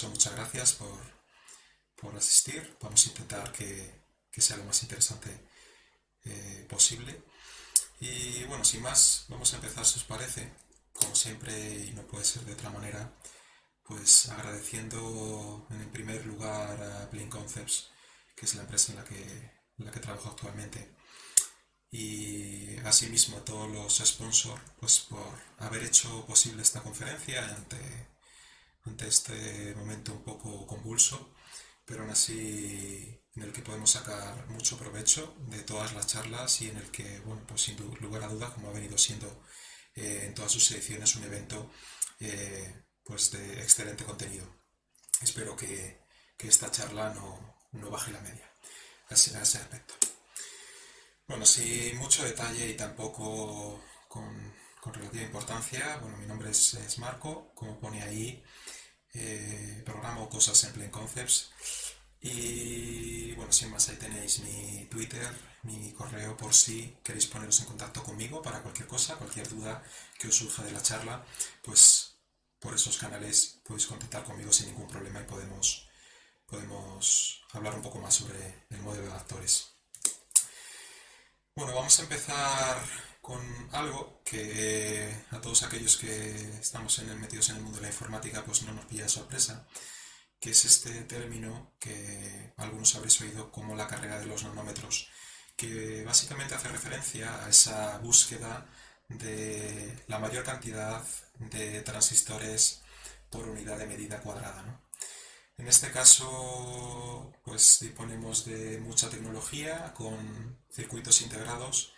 caso, muchas gracias por, por asistir. Vamos a intentar que, que sea lo más interesante eh, posible. Y bueno, sin más, vamos a empezar si os parece, como siempre y no puede ser de otra manera, pues agradeciendo en primer lugar a Blink Concepts, que es la empresa en la que, en la que trabajo actualmente, y asimismo a todos los sponsors pues por haber hecho posible esta conferencia ante, ante este momento un poco convulso, pero aún así en el que podemos sacar mucho provecho de todas las charlas y en el que, bueno, pues sin lugar a dudas, como ha venido siendo eh, en todas sus ediciones, un evento eh, pues de excelente contenido. Espero que, esta charla no, baje la media a ese aspecto. Bueno, sin mucho detalle y tampoco con, relativa importancia, bueno, mi nombre es, Marco, como pone ahí, eh, programo cosas en Plain Concepts y bueno, sin más, ahí tenéis mi Twitter, mi correo por si queréis poneros en contacto conmigo para cualquier cosa, cualquier duda que os surja de la charla, pues por esos canales podéis contactar conmigo sin ningún problema y podemos, podemos hablar un poco más sobre el modelo de actores. Bueno, vamos a empezar con algo que a todos aquellos que estamos en el, metidos en el mundo de la informática pues no nos pilla sorpresa, que es este término que algunos habréis oído como la carrera de los nanómetros, que básicamente hace referencia a esa búsqueda de la mayor cantidad de transistores por unidad de medida cuadrada. En este caso, pues disponemos de mucha tecnología con circuitos integrados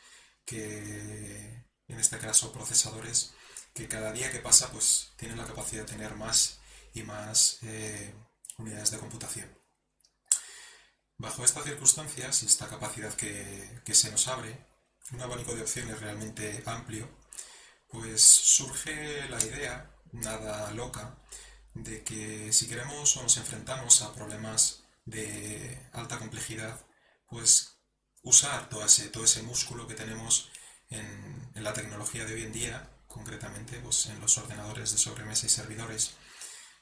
que, en este caso, procesadores que cada día que pasa, pues tienen la capacidad de tener más y más eh, unidades de computación. Bajo estas circunstancias y esta capacidad que, que se nos abre, un abanico de opciones realmente amplio, pues surge la idea, nada loca, de que si queremos o nos enfrentamos a problemas de alta complejidad, pues usar todo ese, todo ese músculo que tenemos en, en, la tecnología de hoy en día, concretamente pues en los ordenadores de sobremesa y servidores,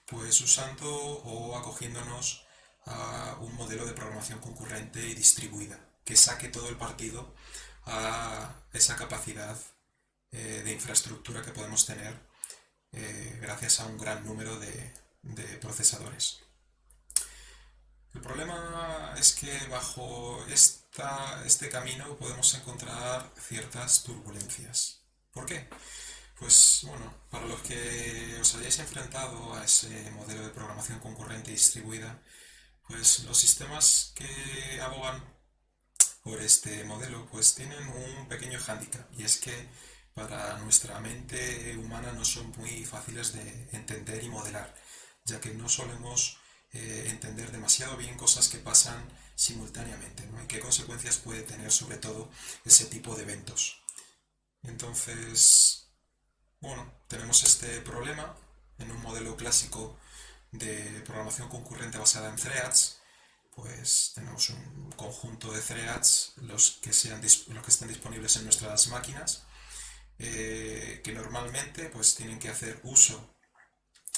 pues usando o acogiéndonos a un modelo de programación concurrente y distribuida, que saque todo el partido a esa capacidad eh, de infraestructura que podemos tener eh, gracias a un gran número de, procesadores. El problema es que bajo este camino podemos encontrar ciertas turbulencias. ¿Por qué? Pues bueno, para los que os hayáis enfrentado a ese modelo de programación concurrente y distribuida, pues los sistemas que abogan por este modelo pues tienen un pequeño hándicap y es que para nuestra mente humana no son muy fáciles de entender y modelar, ya que no solemos eh, entender demasiado bien cosas que pasan simultáneamente y qué consecuencias puede tener sobre todo ese tipo de eventos. Entonces, bueno, tenemos este problema en un modelo clásico de programación concurrente basada en threads, pues tenemos un conjunto de threads, los que, sean, los que estén disponibles en nuestras máquinas, eh, que normalmente pues tienen que hacer uso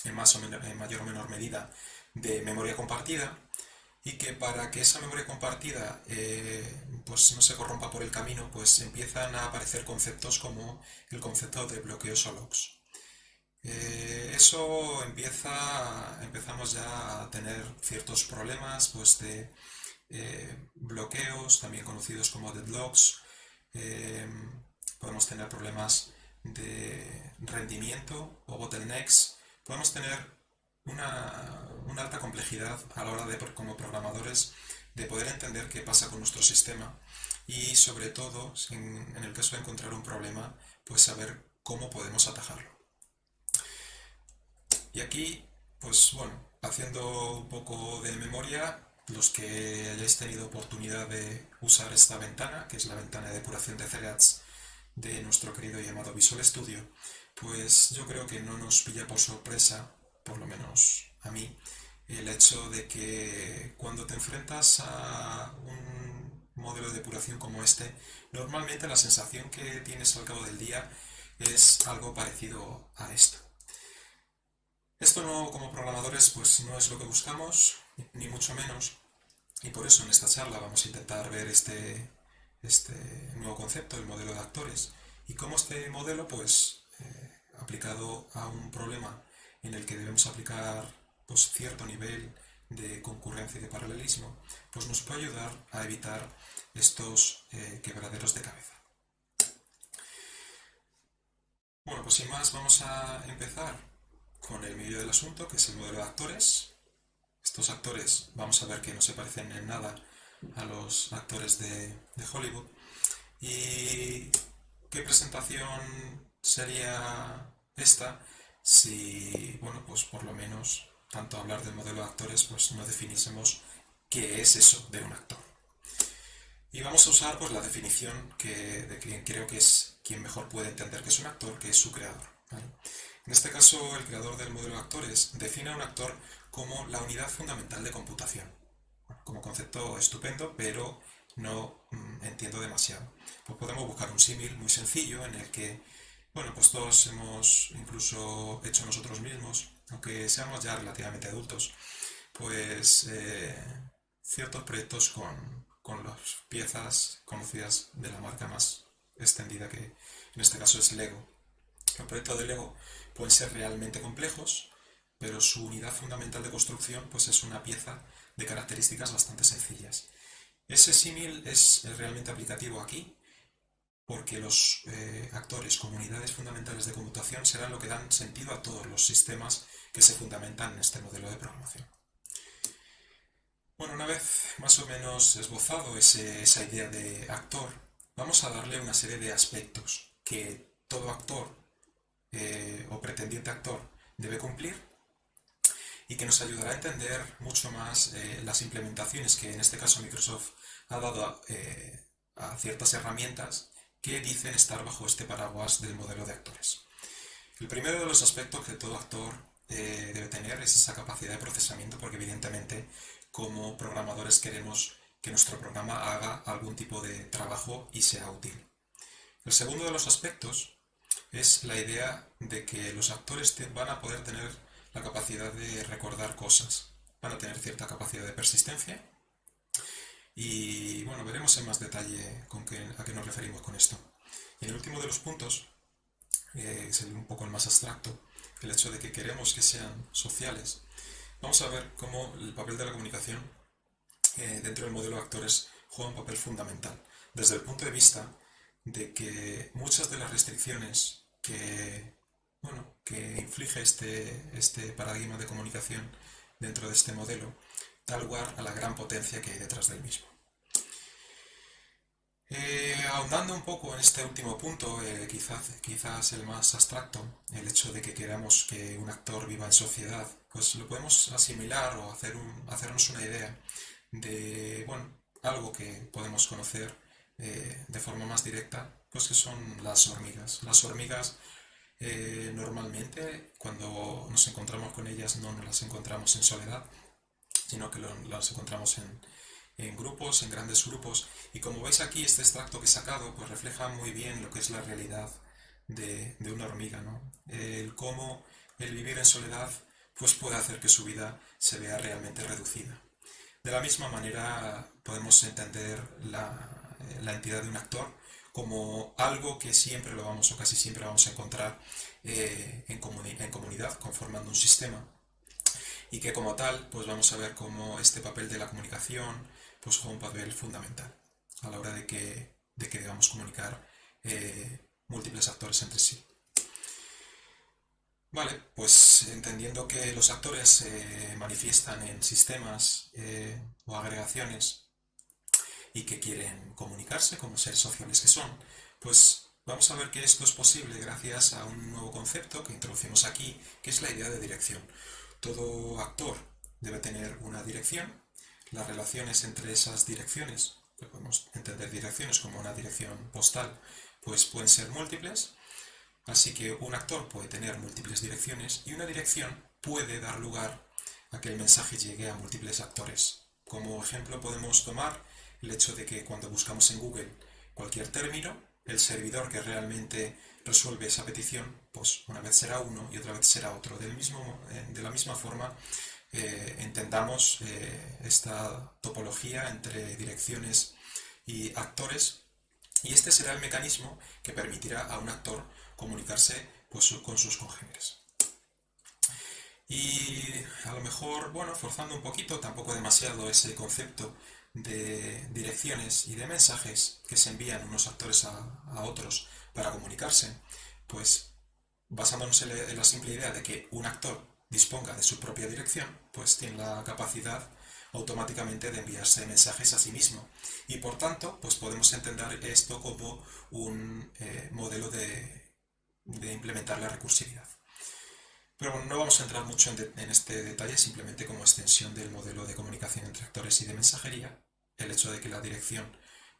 en, más o en mayor o menor medida de memoria compartida y que para que esa memoria compartida eh, pues no se corrompa por el camino, pues empiezan a aparecer conceptos como el concepto de bloqueos o locks. Eh, eso empieza, empezamos ya a tener ciertos problemas pues de bloqueos, también conocidos como deadlocks, podemos tener problemas de rendimiento o bottlenecks, podemos tener una, alta complejidad a la hora de, como programadores, de poder entender qué pasa con nuestro sistema y sobre todo, en, el caso de encontrar un problema, pues saber cómo podemos atajarlo. Y aquí, pues bueno, haciendo un poco de memoria, los que hayáis tenido oportunidad de usar esta ventana, que es la ventana de depuración de threads de nuestro querido llamado Visual Studio, pues yo creo que no nos pilla por sorpresa, por lo menos a mí, el hecho de que cuando te enfrentas a un modelo de depuración como este, normalmente la sensación que tienes al cabo del día es algo parecido a esto. Esto no, como programadores, pues no es lo que buscamos, ni mucho menos, y por eso en esta charla vamos a intentar ver este, este nuevo concepto, el modelo de actores, y cómo este modelo, pues, eh, aplicado a un problema en el que debemos aplicar pues, cierto nivel de concurrencia y de paralelismo, pues nos puede ayudar a evitar estos eh, quebraderos de cabeza. Bueno, pues sin más vamos a empezar con el medio del asunto, que es el modelo de actores. Estos actores vamos a ver que no se parecen en nada a los actores de, de Hollywood. ¿Y qué presentación sería esta si, bueno, pues por lo menos tanto hablar del modelo de actores, pues no definiésemos qué es eso de un actor. Y vamos a usar pues la definición que, de quien creo que es quien mejor puede entender que es un actor, que es su creador. En este caso, el creador del modelo de actores define a un actor como la unidad fundamental de computación. Como concepto estupendo, pero no mm, entiendo demasiado. Pues podemos buscar un símil muy sencillo en el que, bueno, pues todos hemos incluso hecho nosotros mismos aunque seamos ya relativamente adultos, pues eh, ciertos proyectos con, las piezas conocidas de la marca más extendida que en este caso es Lego. Los proyectos de Lego pueden ser realmente complejos, pero su unidad fundamental de construcción pues es una pieza de características bastante sencillas. Ese símil es realmente aplicativo aquí porque los eh, actores como unidades fundamentales de computación serán lo que dan sentido a todos los sistemas que se fundamentan en este modelo de programación. Bueno, una vez más o menos esbozado esa idea de actor, vamos a darle una serie de aspectos que todo actor eh, o pretendiente actor debe cumplir y que nos ayudará a entender mucho más eh, las implementaciones que en este caso Microsoft ha dado a ciertas herramientas que dicen estar bajo este paraguas del modelo de actores. El primero de los aspectos que todo actor eh, debe tener es esa capacidad de procesamiento, porque evidentemente como programadores queremos que nuestro programa haga algún tipo de trabajo y sea útil. El segundo de los aspectos es la idea de que los actores van a poder tener la capacidad de recordar cosas, van a tener cierta capacidad de persistencia y bueno, veremos en más detalle con qué, a qué nos referimos con esto. Y el último de los puntos, eh, es un poco el más abstracto, el hecho de que queremos que sean sociales. Vamos a ver cómo el papel de la comunicación eh, dentro del modelo de actores juega un papel fundamental, desde el punto de vista de que muchas de las restricciones que, bueno, que inflige este, este paradigma de comunicación dentro de este modelo da lugar a la gran potencia que hay detrás del mismo. Eh, ahondando un poco en este último punto, eh, quizás, quizás el más abstracto, el hecho de que queramos que un actor viva en sociedad, pues lo podemos asimilar o hacer hacernos una idea de bueno, algo que podemos conocer eh, de forma más directa, pues que son las hormigas. Las hormigas normalmente cuando nos encontramos con ellas no nos las encontramos en soledad, sino que las encontramos en, grupos, en grandes grupos. Y como veis aquí, este extracto que he sacado pues refleja muy bien lo que es la realidad de, una hormiga, ¿no? El cómo el vivir en soledad pues puede hacer que su vida se vea realmente reducida. De la misma manera podemos entender la, entidad de un actor como algo que siempre lo vamos o casi siempre vamos a encontrar eh, en comunidad, conformando un sistema y que como tal pues vamos a ver cómo este papel de la comunicación pues juega un papel fundamental a la hora de que, de que debamos comunicar eh, múltiples actores entre sí. Vale, pues entendiendo que los actores se manifiestan en sistemas eh, o agregaciones y que quieren comunicarse como seres sociales que son, pues vamos a ver que esto es posible gracias a un nuevo concepto que introducimos aquí, que es la idea de dirección. Todo actor debe tener una dirección. Las relaciones entre esas direcciones, que podemos entender direcciones como una dirección postal, pues pueden ser múltiples. Así que un actor puede tener múltiples direcciones y una dirección puede dar lugar a que el mensaje llegue a múltiples actores. Como ejemplo podemos tomar el hecho de que cuando buscamos en Google cualquier término, el servidor que realmente resuelve esa petición, pues una vez será uno y otra vez será otro. Del mismo, eh, de la misma forma, eh, entendamos eh, esta topología entre direcciones y actores y este será el mecanismo que permitirá a un actor comunicarse pues, con sus congéneres. Y a lo mejor, bueno, forzando un poquito, tampoco demasiado ese concepto de direcciones y de mensajes que se envían unos actores a, otros para comunicarse, pues basándonos en la simple idea de que un actor disponga de su propia dirección, pues tiene la capacidad automáticamente de enviarse mensajes a sí mismo. Y por tanto, pues podemos entender esto como un eh, modelo de, implementar la recursividad. Pero bueno, no vamos a entrar mucho en, este detalle, simplemente como extensión del modelo de comunicación entre actores y de mensajería, el hecho de que la dirección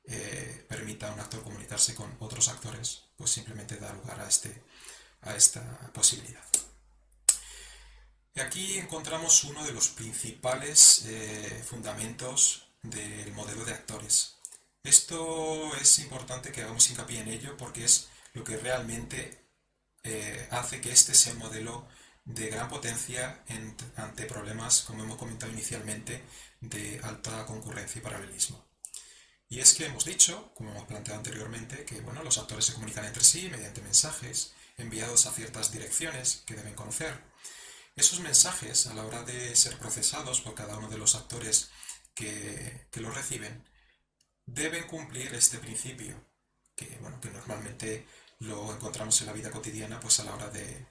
eh, permita a un actor comunicarse con otros actores, pues simplemente da lugar a, este, a esta posibilidad. Y aquí encontramos uno de los principales eh, fundamentos del modelo de actores. Esto es importante que hagamos hincapié en ello porque es lo que realmente eh, hace que este sea un modelo de gran potencia ante problemas, como hemos comentado inicialmente, de alta concurrencia y paralelismo. Y es que hemos dicho, como hemos planteado anteriormente, que bueno, los actores se comunican entre sí mediante mensajes enviados a ciertas direcciones que deben conocer. Esos mensajes, a la hora de ser procesados por cada uno de los actores que, los reciben, deben cumplir este principio, que, bueno, que normalmente lo encontramos en la vida cotidiana pues a la hora de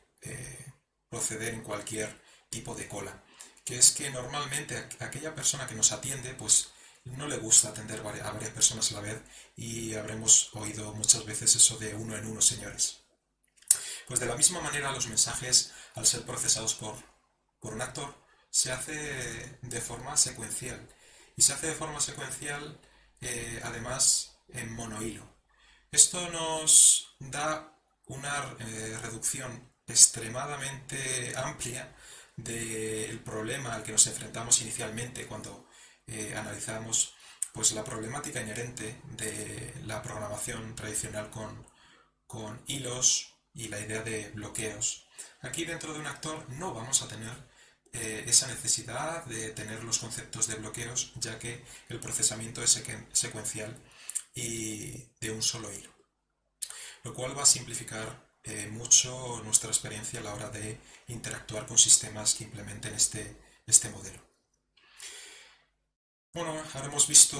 proceder en cualquier tipo de cola, que es que normalmente aquella persona que nos atiende pues no le gusta atender a varias personas a la vez y habremos oído muchas veces eso de uno en uno, señores. Pues de la misma manera los mensajes, al ser procesados por, un actor, se hace de forma secuencial. Y se hace de forma secuencial, eh, además, en monohilo. Esto nos da una eh, reducción extremadamente amplia del problema al que nos enfrentamos inicialmente cuando eh, analizamos pues, la problemática inherente de la programación tradicional con, con hilos, y la idea de bloqueos. Aquí dentro de un actor no vamos a tener eh, esa necesidad de tener los conceptos de bloqueos, ya que el procesamiento es secuencial y de un solo hilo. Lo cual va a simplificar eh, mucho nuestra experiencia a la hora de interactuar con sistemas que implementen este, este modelo. Bueno, ahora hemos visto,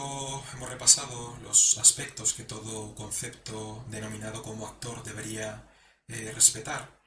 hemos repasado los aspectos que todo concepto denominado como actor debería eh, respetar,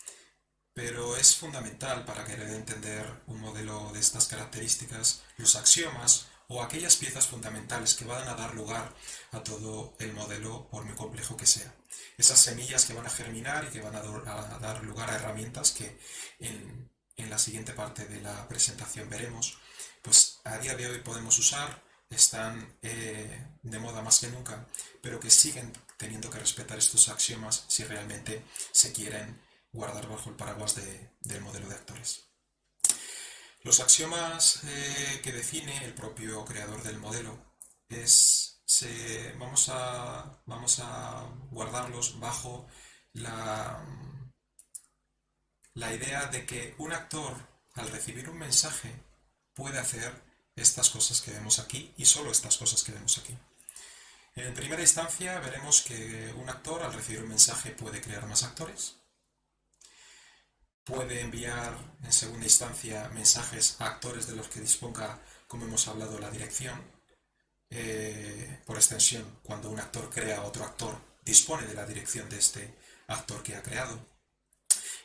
pero es fundamental para querer entender un modelo de estas características los axiomas o aquellas piezas fundamentales que van a dar lugar a todo el modelo por muy complejo que sea. Esas semillas que van a germinar y que van a, dar lugar a herramientas que en, la siguiente parte de la presentación veremos, pues a día de hoy podemos usar, están eh, de moda más que nunca, pero que siguen teniendo que respetar estos axiomas si realmente se quieren guardar bajo el paraguas del modelo de actores. Los axiomas eh, que define el propio creador del modelo es, vamos, a, vamos a guardarlos bajo la, la idea de que un actor al recibir un mensaje puede hacer estas cosas que vemos aquí y solo estas cosas que vemos aquí. En primera instancia veremos que un actor al recibir un mensaje puede crear más actores, puede enviar en segunda instancia mensajes a actores de los que disponga, como hemos hablado, la dirección. Eh, por extensión, cuando un actor crea otro actor, dispone de la dirección de este actor que ha creado.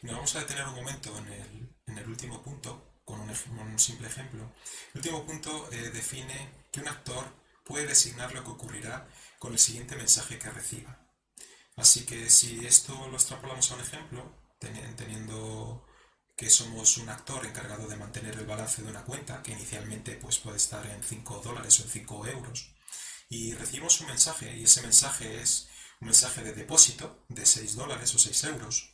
Nos vamos a detener un momento en el, último punto, con un, simple ejemplo. El último punto eh, define que un actor puede designar lo que ocurrirá con el siguiente mensaje que reciba. Así que si esto lo extrapolamos a un ejemplo, teniendo que somos un actor encargado de mantener el balance de una cuenta, que inicialmente pues, puede estar en 5 dólares o en 5 euros, y recibimos un mensaje, y ese mensaje es un mensaje de depósito de 6 dólares o 6 euros,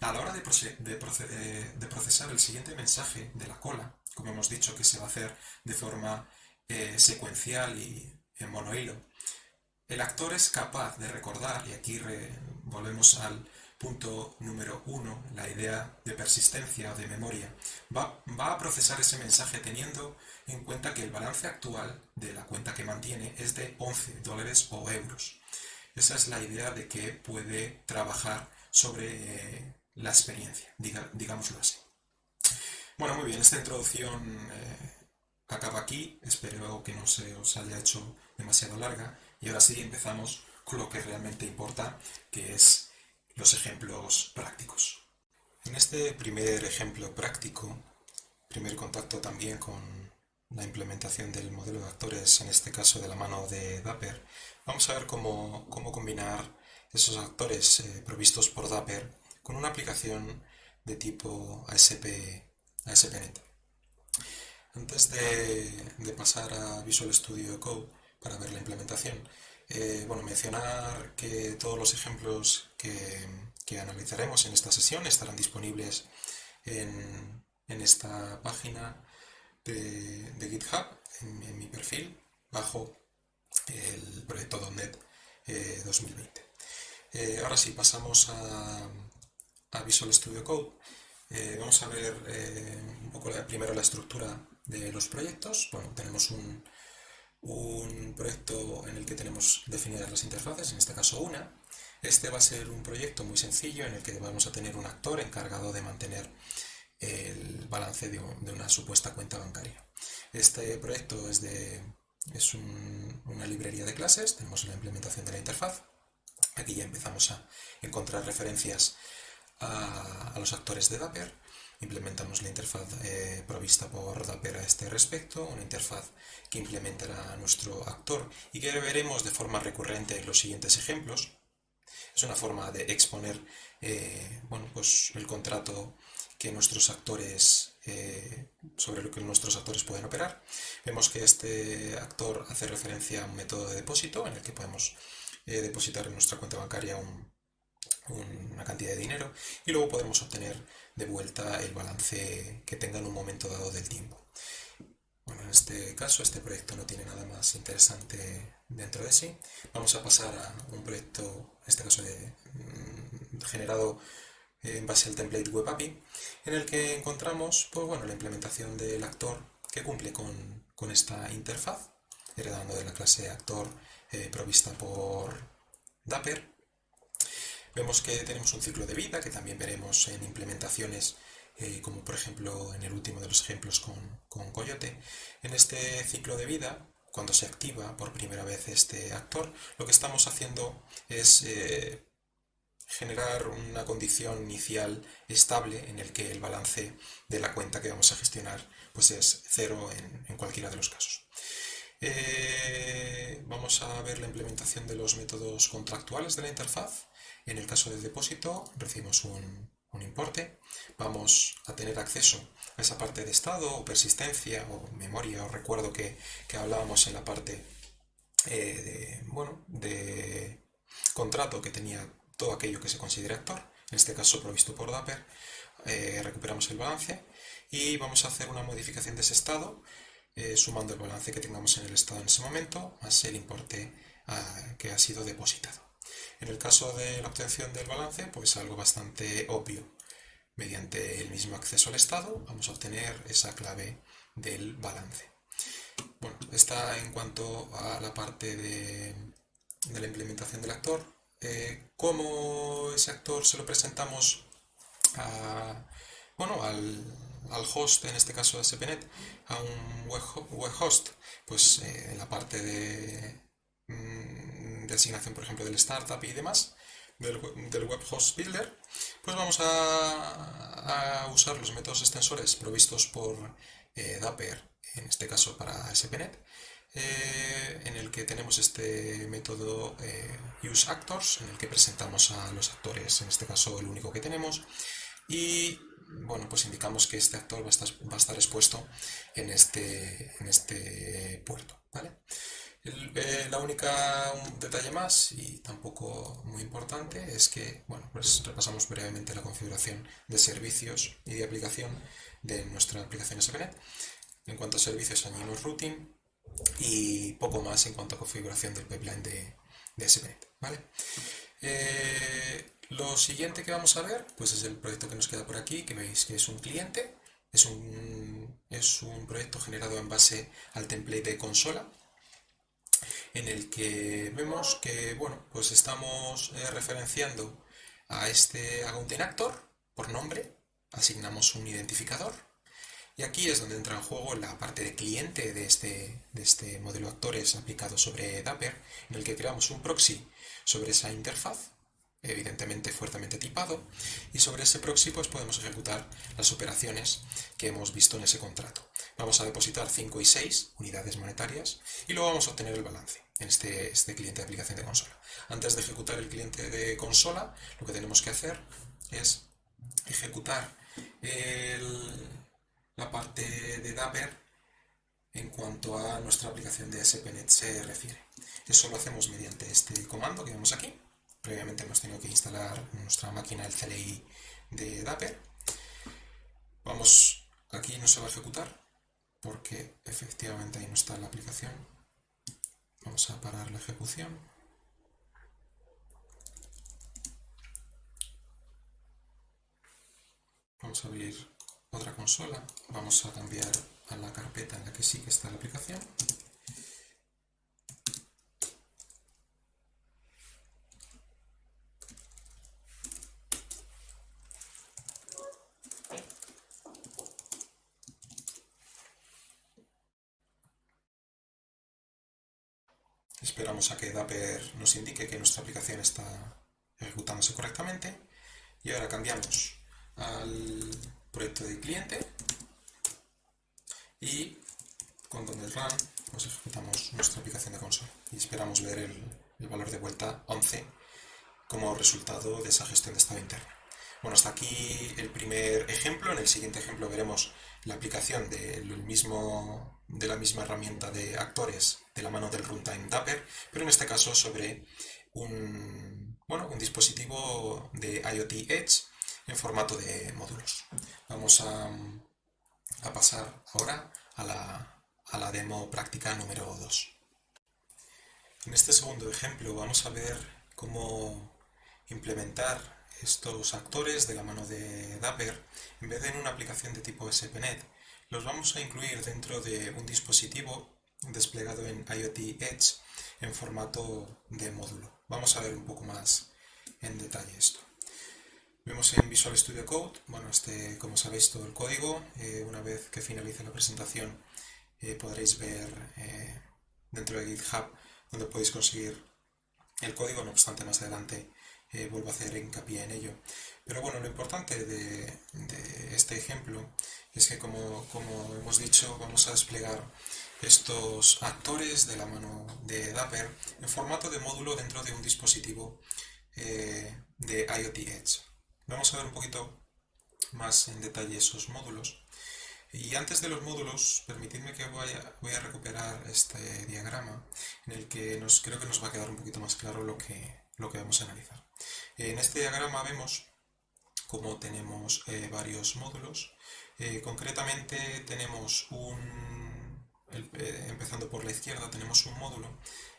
a la hora de, de, procesar el siguiente mensaje de la cola, como hemos dicho que se va a hacer de forma eh, secuencial y en monohilo, el actor es capaz de recordar, y aquí volvemos al punto número uno, la idea de persistencia o de memoria, va, va, a procesar ese mensaje teniendo en cuenta que el balance actual de la cuenta que mantiene es de 11 dólares o euros. Esa es la idea de que puede trabajar sobre eh, la experiencia, digámoslo así. Bueno, muy bien, esta introducción eh, acaba aquí, espero que no se os haya hecho demasiado larga y ahora sí empezamos con lo que realmente importa, que es los ejemplos prácticos. En este primer ejemplo práctico, primer contacto también con la implementación del modelo de actores, en este caso de la mano de Dapper, vamos a ver cómo, combinar esos actores eh, provistos por Dapper con una aplicación de tipo ASP, ASP.NET. Antes de, pasar a Visual Studio Code para ver la implementación, eh, bueno, mencionar que todos los ejemplos que, analizaremos en esta sesión estarán disponibles en, esta página de, GitHub, en, mi perfil, bajo el proyecto .NET 2020. Eh, eh, ahora sí, pasamos a, Visual Studio Code. Eh, vamos a ver un poco primero la estructura de los proyectos. Bueno, tenemos un, un proyecto en el que tenemos definidas las interfaces, en este caso una. Este va a ser un proyecto muy sencillo en el que vamos a tener un actor encargado de mantener el balance de, una supuesta cuenta bancaria. Este proyecto es, de, es una librería de clases, tenemos la implementación de la interfaz. Aquí ya empezamos a encontrar referencias a, los actores de Dapper. Implementamos la interfaz eh, provista por Dapper a este respecto, una interfaz que implementará nuestro actor y que veremos de forma recurrente en los siguientes ejemplos. Es una forma de exponer eh, bueno, pues el contrato que nuestros actores, eh, sobre lo que nuestros actores pueden operar. Vemos que este actor hace referencia a un método de depósito en el que podemos depositar en nuestra cuenta bancaria una cantidad de dinero y luego podremos obtener de vuelta el balance que tenga en un momento dado del tiempo. Bueno, en este caso este proyecto no tiene nada más interesante dentro de sí. Vamos a pasar a un proyecto, en este caso de, mm, generado en base al template web API, en el que encontramos pues, bueno, la implementación del actor que cumple con, esta interfaz, heredando de la clase actor eh, provista por Dapper. Vemos que tenemos un ciclo de vida, que también veremos en implementaciones eh, como por ejemplo en el último de los ejemplos con, Coyote. En este ciclo de vida, cuando se activa por primera vez este actor, lo que estamos haciendo es eh, generar una condición inicial estable en el que el balance de la cuenta que vamos a gestionar pues es cero en, cualquiera de los casos. Eh, vamos a ver la implementación de los métodos contractuales de la interfaz. En el caso del depósito recibimos un, importe. Vamos a tener acceso a esa parte de estado o persistencia o memoria o recuerdo que, hablábamos en la parte eh, de, bueno, de contrato que tenía todo aquello que se considere actor, en este caso provisto por Dapper, eh, recuperamos el balance y vamos a hacer una modificación de ese estado eh, sumando el balance que tengamos en el estado en ese momento más el importe ah, que ha sido depositado. En el caso de la obtención del balance, pues algo bastante obvio. Mediante el mismo acceso al estado vamos a obtener esa clave del balance. Bueno, está en cuanto a la parte de la implementación del actor. Eh, cómo ese actor se lo presentamos bueno, al, host, en este caso de SPNet, a un web, host, pues eh, en la parte de, mm, de, asignación, por ejemplo, del startup y demás, del, web host builder, pues vamos a, usar los métodos extensores provistos por eh, Dapper, en este caso para SPNet, eh, en el que tenemos este método eh, useActors, en el que presentamos a los actores, en este caso el único que tenemos, y bueno, pues indicamos que este actor va a estar, expuesto en este, en este puerto. ¿vale? Eh, la única detalle más, y tampoco muy importante, es que, bueno, pues repasamos brevemente la configuración de servicios y de aplicación de nuestra aplicación SPNet. En cuanto a servicios, añadimos routing, y poco más en cuanto a configuración del pipeline de, de SPNet. ¿vale? Eh, lo siguiente que vamos a ver pues es el proyecto que nos queda por aquí, que veis que es un cliente, es un, es un proyecto generado en base al template de consola, en el que vemos que bueno, pues estamos eh, referenciando a este Accounting Actor por nombre, asignamos un identificador y aquí es donde entra en juego la parte de cliente de este, de este modelo actores aplicado sobre Dapper, en el que creamos un proxy sobre esa interfaz, evidentemente fuertemente tipado, y sobre ese proxy pues podemos ejecutar las operaciones que hemos visto en ese contrato. Vamos a depositar 5 y 6 unidades monetarias y luego vamos a obtener el balance en este, este cliente de aplicación de consola. Antes de ejecutar el cliente de consola, lo que tenemos que hacer es ejecutar la parte de Dapper en cuanto a nuestra aplicación de SPNet se refiere. Eso lo hacemos mediante este comando que vemos aquí. Previamente hemos tenido que instalar nuestra máquina el CLI de Dapper. Vamos, aquí no se va a ejecutar porque efectivamente ahí no está la aplicación. Vamos a parar la ejecución. Vamos a abrir otra consola. Vamos a cambiar a la carpeta en la que sí que está la aplicación. Esperamos a que Dapper nos indique que nuestra aplicación está ejecutándose correctamente. Y ahora cambiamos al proyecto de cliente y con el run pues ejecutamos nuestra aplicación de consola y esperamos ver el, valor de vuelta 11 como resultado de esa gestión de estado interno. Bueno, hasta aquí el primer ejemplo. En el siguiente ejemplo veremos la aplicación mismo, de la misma herramienta de actores de la mano del runtime Dapper, pero en este caso sobre un, bueno, un dispositivo de IoT Edge en formato de módulos. Vamos a, pasar ahora a la, a la demo práctica número 2. En este segundo ejemplo vamos a ver cómo implementar estos actores de la mano de Dapper, en vez de en una aplicación de tipo SPNet, los vamos a incluir dentro de un dispositivo desplegado en IoT Edge en formato de módulo. Vamos a ver un poco más en detalle esto. Vemos en Visual Studio Code, bueno, este, como sabéis, todo el código. Eh, una vez que finalice la presentación eh, podréis ver eh, dentro de GitHub donde podéis conseguir el código, no obstante más adelante vuelvo a hacer hincapié en ello. Pero bueno, lo importante de, este ejemplo es que como, hemos dicho, vamos a desplegar estos actores de la mano de Dapper en formato de módulo dentro de un dispositivo eh, de IoT Edge. Vamos a ver un poquito más en detalle esos módulos. Y antes de los módulos, permitidme que voy a, voy a recuperar este diagrama en el que nos, creo que nos va a quedar un poquito más claro lo que, lo que vamos a analizar. En este diagrama vemos cómo tenemos eh, varios módulos. Eh, concretamente tenemos un, eh, empezando por la izquierda, tenemos un módulo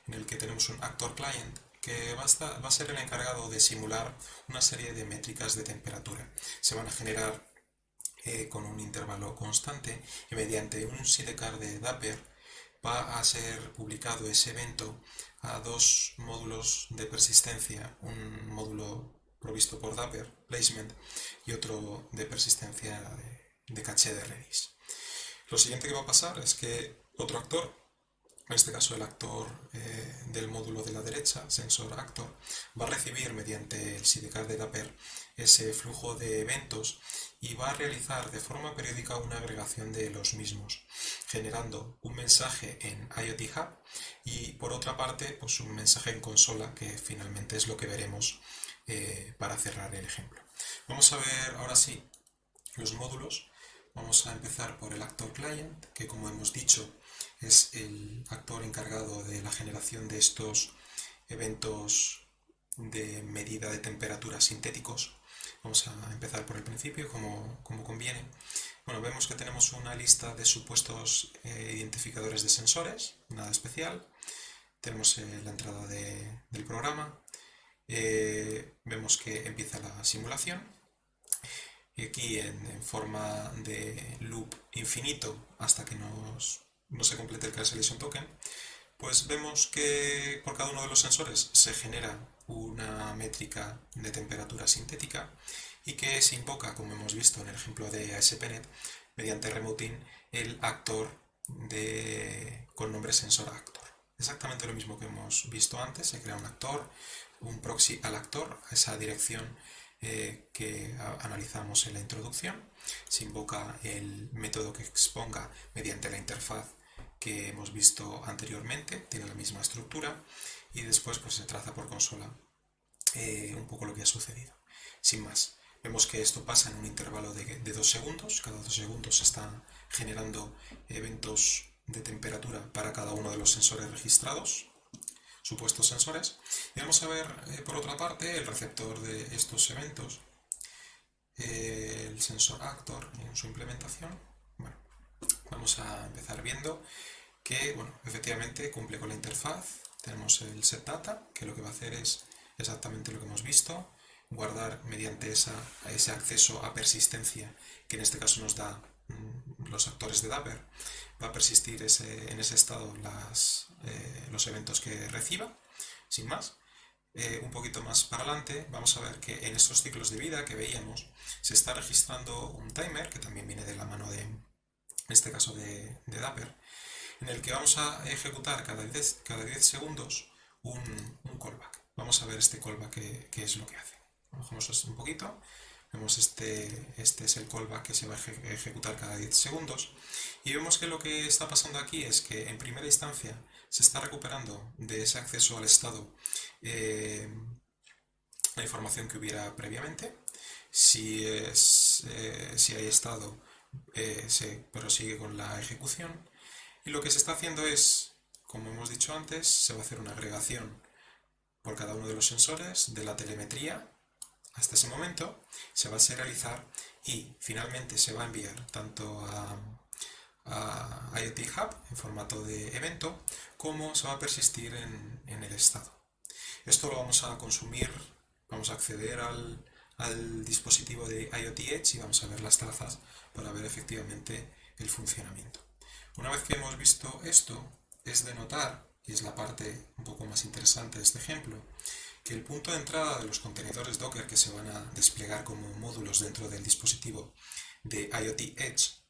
en el que tenemos un actor client que va a, ser el encargado de simular una serie de métricas de temperatura. Se van a generar con un intervalo constante y mediante un sidecar de Dapper va a ser publicado ese evento a dos módulos de persistencia, un módulo provisto por Dapper, Placement, y otro de persistencia de, caché de Redis. Lo siguiente que va a pasar es que otro actor, en este caso el actor eh, del módulo de la derecha, Sensor Actor, va a recibir mediante el sidecar de Dapper ese flujo de eventos y va a realizar de forma periódica una agregación de los mismos, generando un mensaje en IoT Hub y por otra parte pues un mensaje en consola que finalmente es lo que veremos eh, para cerrar el ejemplo. Vamos a ver ahora sí los módulos. Vamos a empezar por el actor client, que como hemos dicho es el actor encargado de la generación de estos eventos de medida de temperatura sintéticos. Vamos a empezar por el principio, como, como conviene. Bueno, vemos que tenemos una lista de supuestos eh, identificadores de sensores, nada especial. Tenemos eh, la entrada del programa. Eh, vemos que empieza la simulación. Y aquí en, forma de loop infinito hasta que nos, no se complete el cancellation token, pues vemos que por cada uno de los sensores se genera una métrica de temperatura sintética y que se invoca, como hemos visto en el ejemplo de ASP.NET, mediante remoting el actor con nombre sensor actor. Exactamente lo mismo que hemos visto antes, se crea un actor, un proxy al actor, a esa dirección eh, que analizamos en la introducción. Se invoca el método que exponga mediante la interfaz que hemos visto anteriormente, tiene la misma estructura y después pues, se traza por consola eh, un poco lo que ha sucedido. Sin más, vemos que esto pasa en un intervalo de, de dos segundos, cada dos segundos se están generando eventos de temperatura para cada uno de los sensores registrados, supuestos sensores. Y vamos a ver, eh, por otra parte, el receptor de estos eventos, eh, el sensor actor en su implementación. Vamos a empezar viendo que, bueno, efectivamente cumple con la interfaz. Tenemos el setData, que lo que va a hacer es exactamente lo que hemos visto, guardar mediante esa, ese acceso a persistencia, que en este caso nos da mm, los actores de Dapper, va a persistir en ese estado eh, los eventos que reciba, sin más. Eh, un poquito más para adelante vamos a ver que en estos ciclos de vida que veíamos se está registrando un timer, que también viene de la mano de, en este caso de, Dapper, en el que vamos a ejecutar cada 10, cada 10 segundos un, callback. Vamos a ver este callback qué es lo que hace. Bajamos un poquito Vemos este, este es el callback que se va a ejecutar cada 10 segundos. Y vemos que lo que está pasando aquí es que en primera instancia se está recuperando de ese acceso al estado eh, la información que hubiera previamente. Si, es, eh, si hay estado, eh, se prosigue con la ejecución. Y lo que se está haciendo es, como hemos dicho antes, se va a hacer una agregación por cada uno de los sensores de la telemetría hasta ese momento se va a serializar y finalmente se va a enviar tanto a, IoT Hub en formato de evento como se va a persistir en, el estado. Esto lo vamos a consumir, vamos a acceder al, al dispositivo de IoT Edge y vamos a ver las trazas para ver efectivamente el funcionamiento. Una vez que hemos visto esto, es de notar, y es la parte un poco más interesante de este ejemplo, que el punto de entrada de los contenedores Docker que se van a desplegar como módulos dentro del dispositivo de IoT Edge,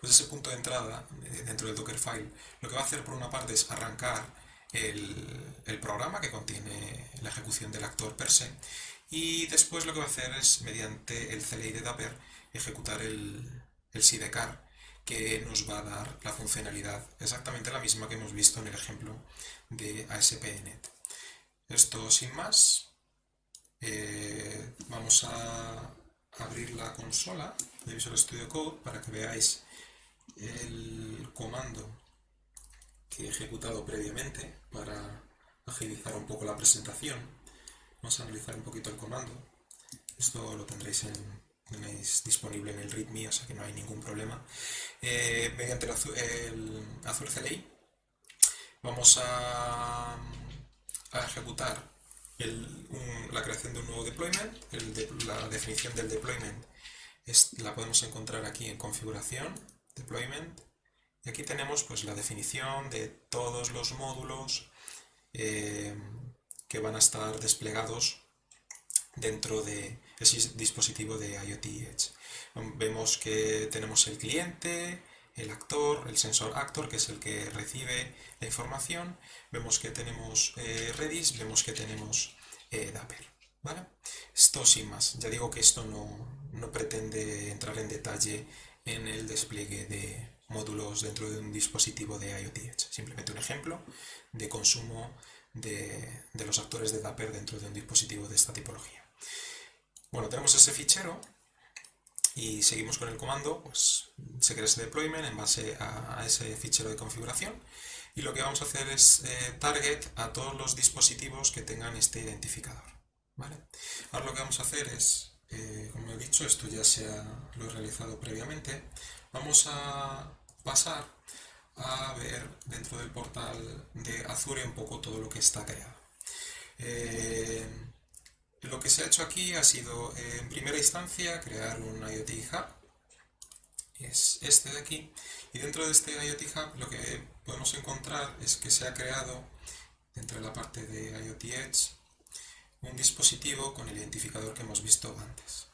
pues ese punto de entrada eh, dentro del Dockerfile lo que va a hacer por una parte es arrancar el, programa que contiene la ejecución del actor per se y después lo que va a hacer es mediante el CLI de Dapper ejecutar el, el sidecar que nos va a dar la funcionalidad exactamente la misma que hemos visto en el ejemplo de ASP.NET. Esto sin más. Eh, vamos a abrir la consola de Visual Studio Code para que veáis el comando que he ejecutado previamente para agilizar un poco la presentación. Vamos a analizar un poquito el comando. Esto lo tendréis en, disponible en el README, o sea que no hay ningún problema. Eh, mediante el, el Azure CLI vamos a a ejecutar la creación de un nuevo deployment. la definición del deployment la podemos encontrar aquí en configuración, deployment. Y aquí tenemos pues, la definición de todos los módulos eh, que van a estar desplegados dentro de ese dispositivo de IoT Edge. Vemos que tenemos el cliente, el actor, el sensor actor, que es el que recibe la información. Vemos que tenemos eh, Redis, vemos que tenemos eh, Dapper. ¿vale? Esto sin más. Ya digo que esto no, pretende entrar en detalle en el despliegue de módulos dentro de un dispositivo de IoT Edge. Simplemente un ejemplo de consumo de, los actores de Dapper dentro de un dispositivo de esta tipología. Bueno, tenemos ese fichero y seguimos con el comando, pues se crea ese deployment en base a, ese fichero de configuración y lo que vamos a hacer es eh, target a todos los dispositivos que tengan este identificador. ¿vale? Ahora lo que vamos a hacer es, eh, como he dicho, esto ya se lo he realizado previamente, vamos a pasar a ver dentro del portal de Azure un poco todo lo que está creado. Eh, lo que se ha hecho aquí ha sido, en primera instancia, crear un IoT Hub, es este de aquí, y dentro de este IoT Hub lo que podemos encontrar es que se ha creado, dentro de la parte de IoT Edge, un dispositivo con el identificador que hemos visto antes.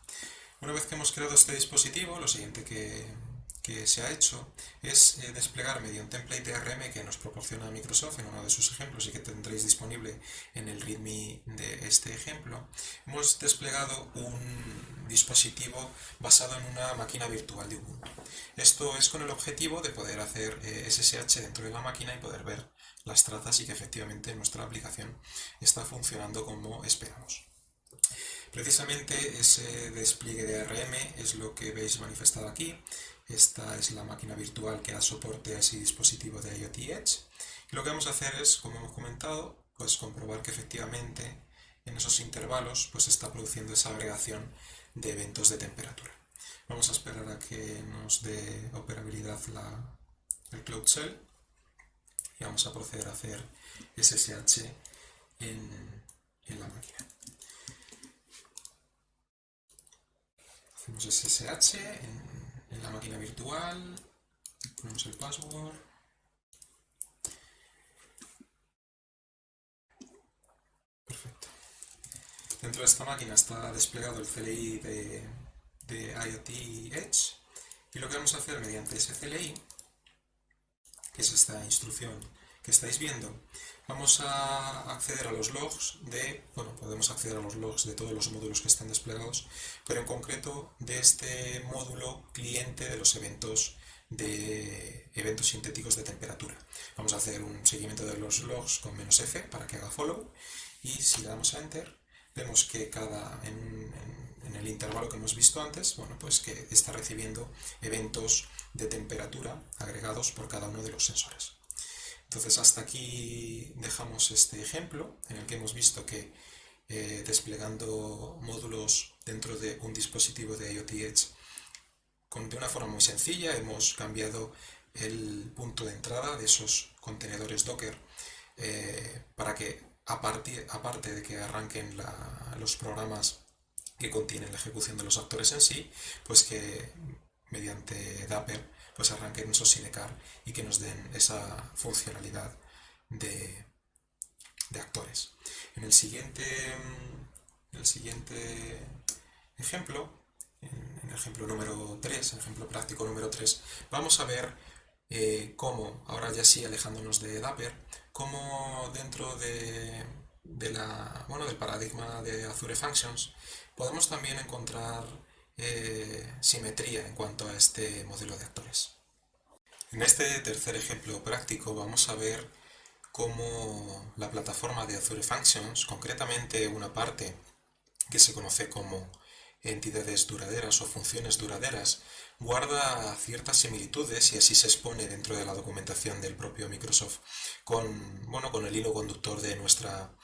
Una vez que hemos creado este dispositivo, lo siguiente que, se ha hecho es eh, desplegar mediante un template DRM que nos proporciona Microsoft en uno de sus ejemplos y que tendréis disponible en el README de este ejemplo. Hemos desplegado un dispositivo basado en una máquina virtual de Ubuntu. Esto es con el objetivo de poder hacer SSH eh, dentro de la máquina y poder ver las trazas y que efectivamente nuestra aplicación está funcionando como esperamos. Precisamente ese despliegue de ARM es lo que veis manifestado aquí. Esta es la máquina virtual que da soporte a ese dispositivo de IoT Edge. Y lo que vamos a hacer es, como hemos comentado, pues comprobar que efectivamente en esos intervalos pues está produciendo esa agregación de eventos de temperatura. Vamos a esperar a que nos dé operabilidad el Cloud Shell y vamos a proceder a hacer SSH en la máquina. Hacemos SSH en, la máquina virtual, ponemos el password. Perfecto. Dentro de esta máquina está desplegado el CLI de, de IoT Edge y lo que vamos a hacer mediante ese CLI, que es esta instrucción que estáis viendo, vamos a acceder a los logs de, bueno, podemos acceder a los logs de todos los módulos que están desplegados, pero en concreto de este módulo cliente de los eventos de eventos sintéticos de temperatura. Vamos a hacer un seguimiento de los logs con menos "-f", para que haga follow y si le damos a enter vemos que cada en, en, el intervalo que hemos visto antes, bueno, pues que está recibiendo eventos de temperatura agregados por cada uno de los sensores. Entonces hasta aquí dejamos este ejemplo en el que hemos visto que eh, desplegando módulos dentro de un dispositivo de IoT Edge de una forma muy sencilla hemos cambiado el punto de entrada de esos contenedores Docker eh, para que aparte, aparte de que arranquen los programas que contienen la ejecución de los actores en sí, pues que mediante Dapper pues arranquen esos Sinecar y que nos den esa funcionalidad de, actores. En el siguiente, el siguiente ejemplo, en, el ejemplo número 3, el ejemplo práctico número 3, vamos a ver eh, cómo, ahora ya sí alejándonos de Dapper, cómo dentro de, del paradigma de Azure Functions podemos también encontrar eh, simetría en cuanto a este modelo de actores. En este tercer ejemplo práctico vamos a ver cómo la plataforma de Azure Functions, concretamente una parte que se conoce como entidades duraderas o funciones duraderas, guarda ciertas similitudes y así se expone dentro de la documentación del propio Microsoft con, bueno, con el hilo conductor de, nuestra,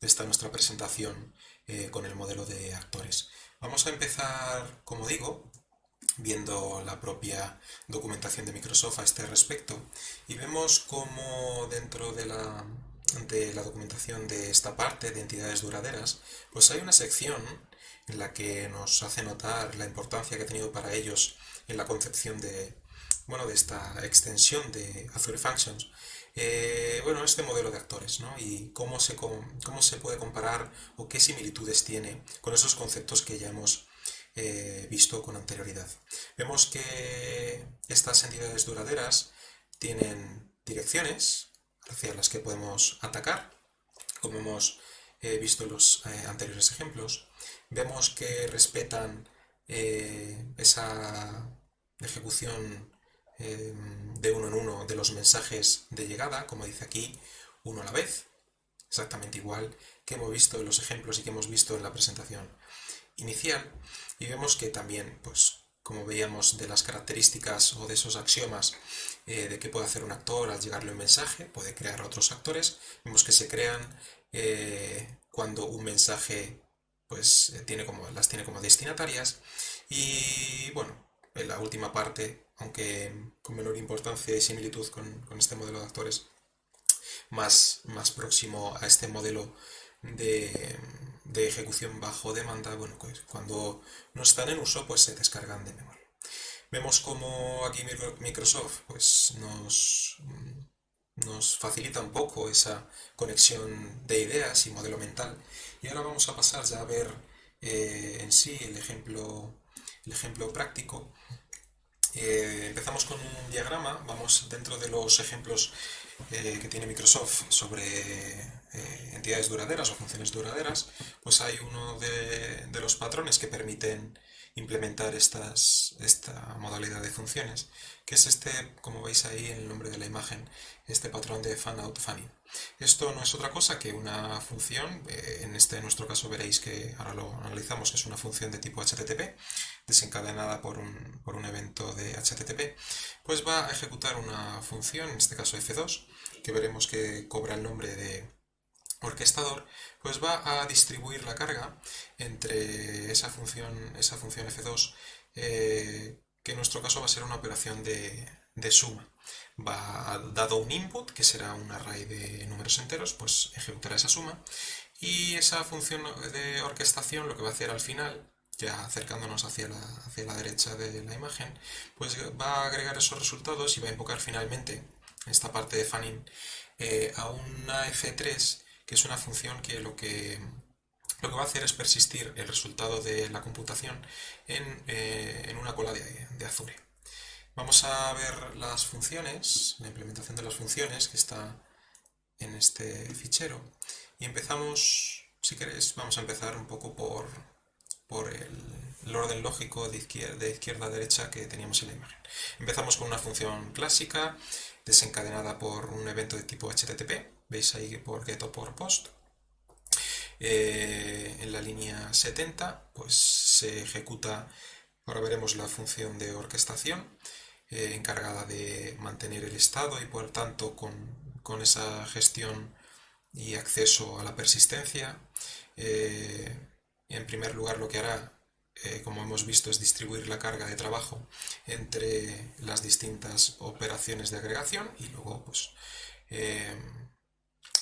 de esta nuestra presentación eh, con el modelo de actores. Vamos a empezar, como digo, viendo la propia documentación de Microsoft a este respecto y vemos cómo dentro de la, de la documentación de esta parte de entidades duraderas pues hay una sección en la que nos hace notar la importancia que ha tenido para ellos en la concepción de, bueno, de esta extensión de Azure Functions eh, bueno, este modelo de actores, ¿no? Y cómo se, cómo se puede comparar o qué similitudes tiene con esos conceptos que ya hemos eh, visto con anterioridad. Vemos que estas entidades duraderas tienen direcciones hacia las que podemos atacar, como hemos eh, visto en los anteriores ejemplos. Vemos que respetan esa ejecución Em, de uno en uno de los mensajes de llegada, como dice aquí, uno a la vez, exactamente igual que hemos visto en los ejemplos y que hemos visto en la presentación inicial, y vemos que también pues, como veíamos, de las características o de esos axiomas eh, de qué puede hacer un actor al llegarle un mensaje, puede crear otros actores. Vemos que se crean eh, cuando un mensaje pues, tiene como, las tiene como destinatarias. Y bueno, en la última parte, aunque con menor importancia y similitud con, este modelo de actores, más, más próximo a este modelo de, de ejecución bajo demanda, bueno, pues cuando no están en uso, pues se descargan de memoria. Vemos como aquí Microsoft pues nos, nos facilita un poco esa conexión de ideas y modelo mental. Y ahora vamos a pasar ya a ver eh, en sí el ejemplo, el ejemplo práctico. Eh, empezamos con un diagrama, vamos dentro de los ejemplos eh, que tiene Microsoft sobre eh, entidades duraderas o funciones duraderas, pues hay uno de, los patrones que permiten implementar esta modalidad de funciones, que es este, como veis ahí en el nombre de la imagen, este patrón de fan out fan Esto no es otra cosa que una función, eh, en este nuestro caso veréis que ahora lo analizamos, que es una función de tipo HTTP, desencadenada por un, por un evento de HTTP, pues va a ejecutar una función, en este caso F2, que veremos que cobra el nombre de orquestador, pues va a distribuir la carga entre esa función, esa función F2, eh, que en nuestro caso va a ser una operación de, de suma. Va, dado un input, que será un array de números enteros, pues ejecutará esa suma. Y esa función de orquestación lo que va a hacer al final, ya acercándonos hacia la, hacia la derecha de la imagen, pues va a agregar esos resultados y va a invocar finalmente esta parte de fanning eh, a una F3 que es una función que lo que, lo que va a hacer es persistir el resultado de la computación en, eh, una cola de, Azure. Vamos a ver las funciones, la implementación de las funciones que está en este fichero y empezamos, si queréis, vamos a empezar un poco por, por el, orden lógico de izquierda, de izquierda a derecha que teníamos en la imagen. Empezamos con una función clásica desencadenada por un evento de tipo HTTP veis ahí por get o por post. Eh, en la línea 70 pues se ejecuta, ahora veremos la función de orquestación eh, encargada de mantener el estado y por tanto con, esa gestión y acceso a la persistencia. Eh, en primer lugar lo que hará como hemos visto, es distribuir la carga de trabajo entre las distintas operaciones de agregación y luego pues,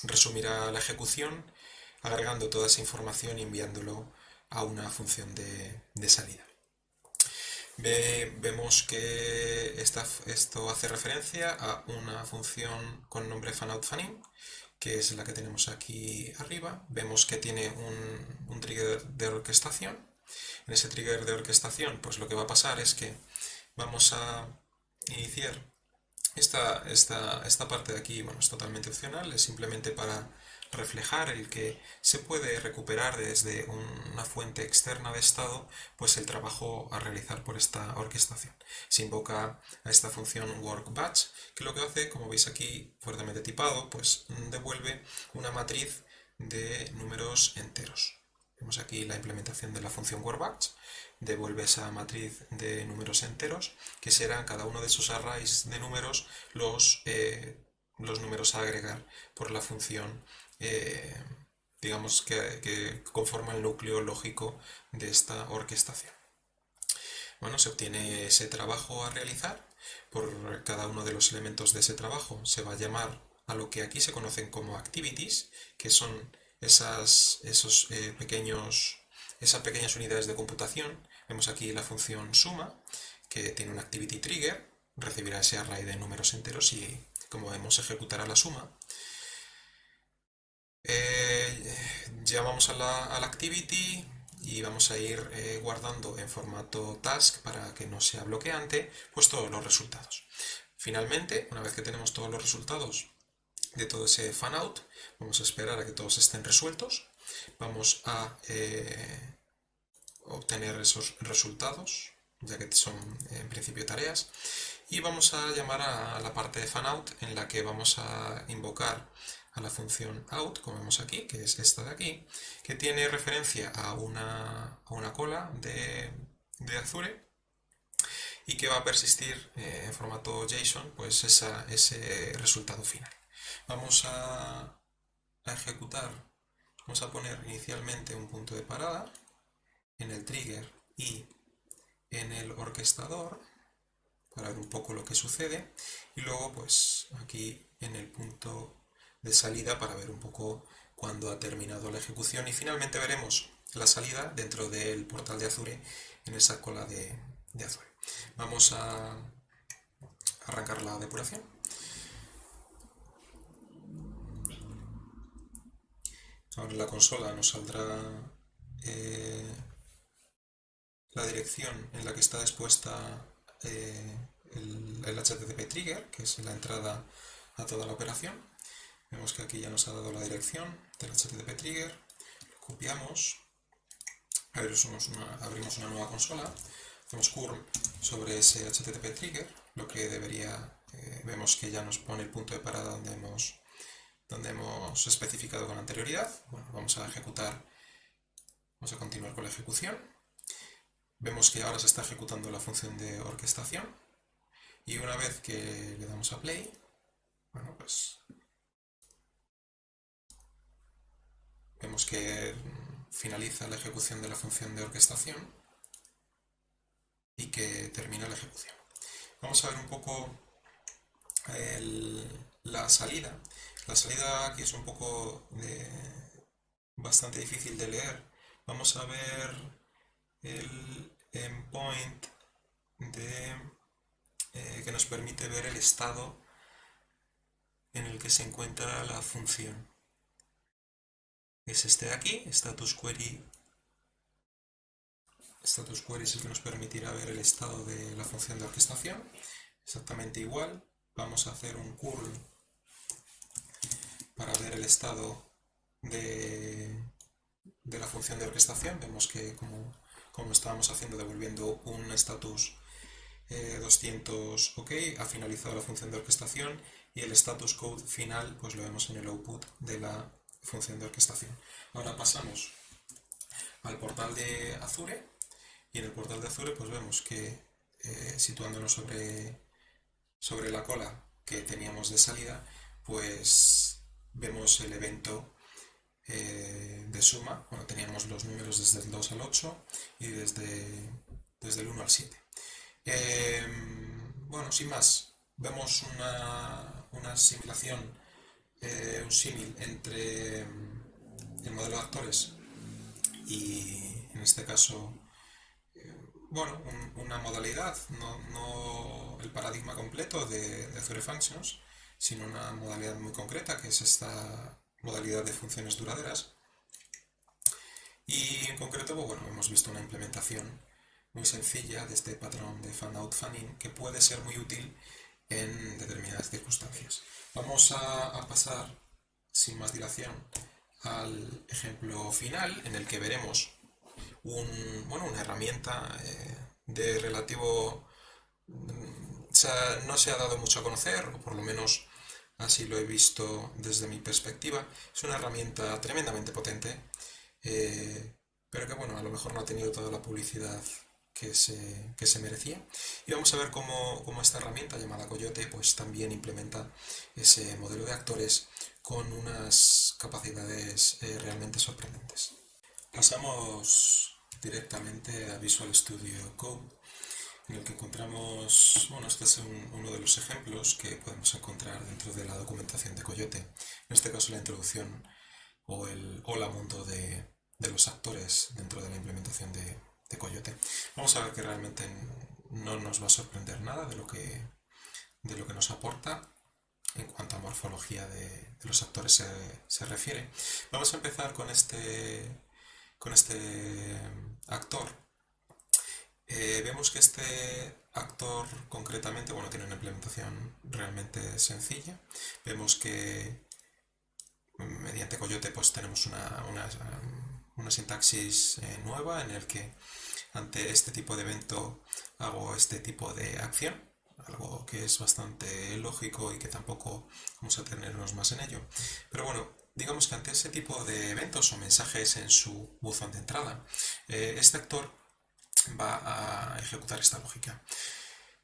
resumirá la ejecución agregando toda esa información y enviándolo a una función de, salida. vemos que esto hace referencia a una función con nombre fanoutFanin, que es la que tenemos aquí arriba. Vemos que tiene un, trigger de orquestación. En ese trigger de orquestación, pues lo que va a pasar es que vamos a iniciar esta, esta, parte de aquí bueno, es totalmente opcional, es simplemente para reflejar el que se puede recuperar desde una fuente externa de estado pues el trabajo a realizar por esta orquestación. Se invoca a esta función workBatch que lo que hace, como veis aquí fuertemente tipado, pues devuelve una matriz de números enteros. Vemos aquí la implementación de la función workBatch devuelve esa matriz de números enteros, que serán cada uno de esos arrays de números los, eh, los números a agregar por la función, eh, digamos, que, conforma el núcleo lógico de esta orquestación. Bueno, se obtiene ese trabajo a realizar, por cada uno de los elementos de ese trabajo se va a llamar a lo que aquí se conocen como activities, que son esas, esos eh, pequeños esas pequeñas unidades de computación. Vemos aquí la función suma, que tiene un activity trigger, recibirá ese array de números enteros y, como vemos, ejecutará la suma. Eh, ya vamos a la, activity y vamos a ir eh, guardando en formato task para que no sea bloqueante, pues todos los resultados. Finalmente, una vez que tenemos todos los resultados de todo ese fan out, vamos a esperar a que todos estén resueltos vamos a eh, obtener esos resultados, ya que son en principio tareas, y vamos a llamar a la parte de fanout en la que vamos a invocar a la función out, como vemos aquí, que es esta de aquí, que tiene referencia a una, cola de, Azure y que va a persistir eh, en formato JSON pues ese resultado final. Vamos a, a ejecutar, vamos a poner inicialmente un punto de parada en el trigger y en el orquestador para ver un poco lo que sucede y luego pues aquí en el punto de salida para ver un poco cuando ha terminado la ejecución y finalmente veremos la salida dentro del portal de Azure en esa cola de, Azure. Vamos a arrancar la depuración. Ahora la consola nos saldrá eh, la dirección en la que está expuesta eh, el, HTTP trigger, que es la entrada a toda la operación. Vemos que aquí ya nos ha dado la dirección del HTTP trigger, lo copiamos, abrimos una, abrimos una nueva consola, hacemos curl sobre ese HTTP trigger, lo que debería, eh, vemos que ya nos pone el punto de parada donde hemos, donde hemos especificado con anterioridad. Bueno, vamos a ejecutar, vamos a continuar con la ejecución. Vemos que ahora se está ejecutando la función de orquestación y una vez que le damos a play, bueno, pues vemos que finaliza la ejecución de la función de orquestación y que termina la ejecución. Vamos a ver un poco la salida. La salida aquí es un poco bastante difícil de leer. Vamos a ver el endpoint eh, que nos permite ver el estado en el que se encuentra la función. Es este de aquí, status query. Status query es el que nos permitirá ver el estado de la función de orquestación. Exactamente igual. Vamos a hacer un curl para ver el estado de, de la función de orquestación. Vemos que como como estábamos haciendo devolviendo un status 200 eh, OK, ha finalizado la función de orquestación y el status code final pues lo vemos en el output de la función de orquestación. Ahora pasamos al portal de Azure y en el portal de Azure pues vemos que eh, situándonos sobre, sobre la cola que teníamos de salida pues vemos el evento eh, de suma, bueno, teníamos los números desde el 2 al 8 y desde, desde el 1 al 7. Em, bueno, sin más, vemos una, una eh, un símil entre el modelo de actores y en este caso, eh, bueno, una modalidad, no, no, el paradigma completo de, de Functions, sino una modalidad muy concreta que es esta modalidad de funciones duraderas. Y en concreto, pues, bueno, hemos visto una implementación muy sencilla de este patrón de fan-out fan-in que puede ser muy útil en determinadas circunstancias. Vamos a, pasar sin más dilación al ejemplo final en el que veremos un, bueno, una herramienta eh, de relativo... Mm, no se ha dado mucho a conocer, o por lo menos así lo he visto desde mi perspectiva. Es una herramienta tremendamente potente, eh, pero que bueno, a lo mejor no ha tenido toda la publicidad que se, se merecía. Y vamos a ver cómo, esta herramienta llamada Coyote pues también implementa ese modelo de actores con unas capacidades eh, realmente sorprendentes. Pasamos directamente a Visual Studio Code en el que encontramos, bueno, este es uno de los ejemplos que podemos encontrar dentro de la documentación de Coyote. En este caso la introducción o el hola mundo de, los actores dentro de la implementación de, Coyote. Vamos a ver que realmente no nos va a sorprender nada de lo que, de lo que nos aporta en cuanto a morfología de, los actores se, se, refiere. Vamos a empezar con este, con este actor eh, vemos que este actor concretamente, bueno, tiene una implementación realmente sencilla. Vemos que mediante Coyote pues tenemos una, una, sintaxis eh, nueva en el que ante este tipo de evento hago este tipo de acción, algo que es bastante lógico y que tampoco vamos a tenernos más en ello. Pero bueno, digamos que ante ese tipo de eventos o mensajes en su buzón de entrada, eh, este actor va a ejecutar esta lógica.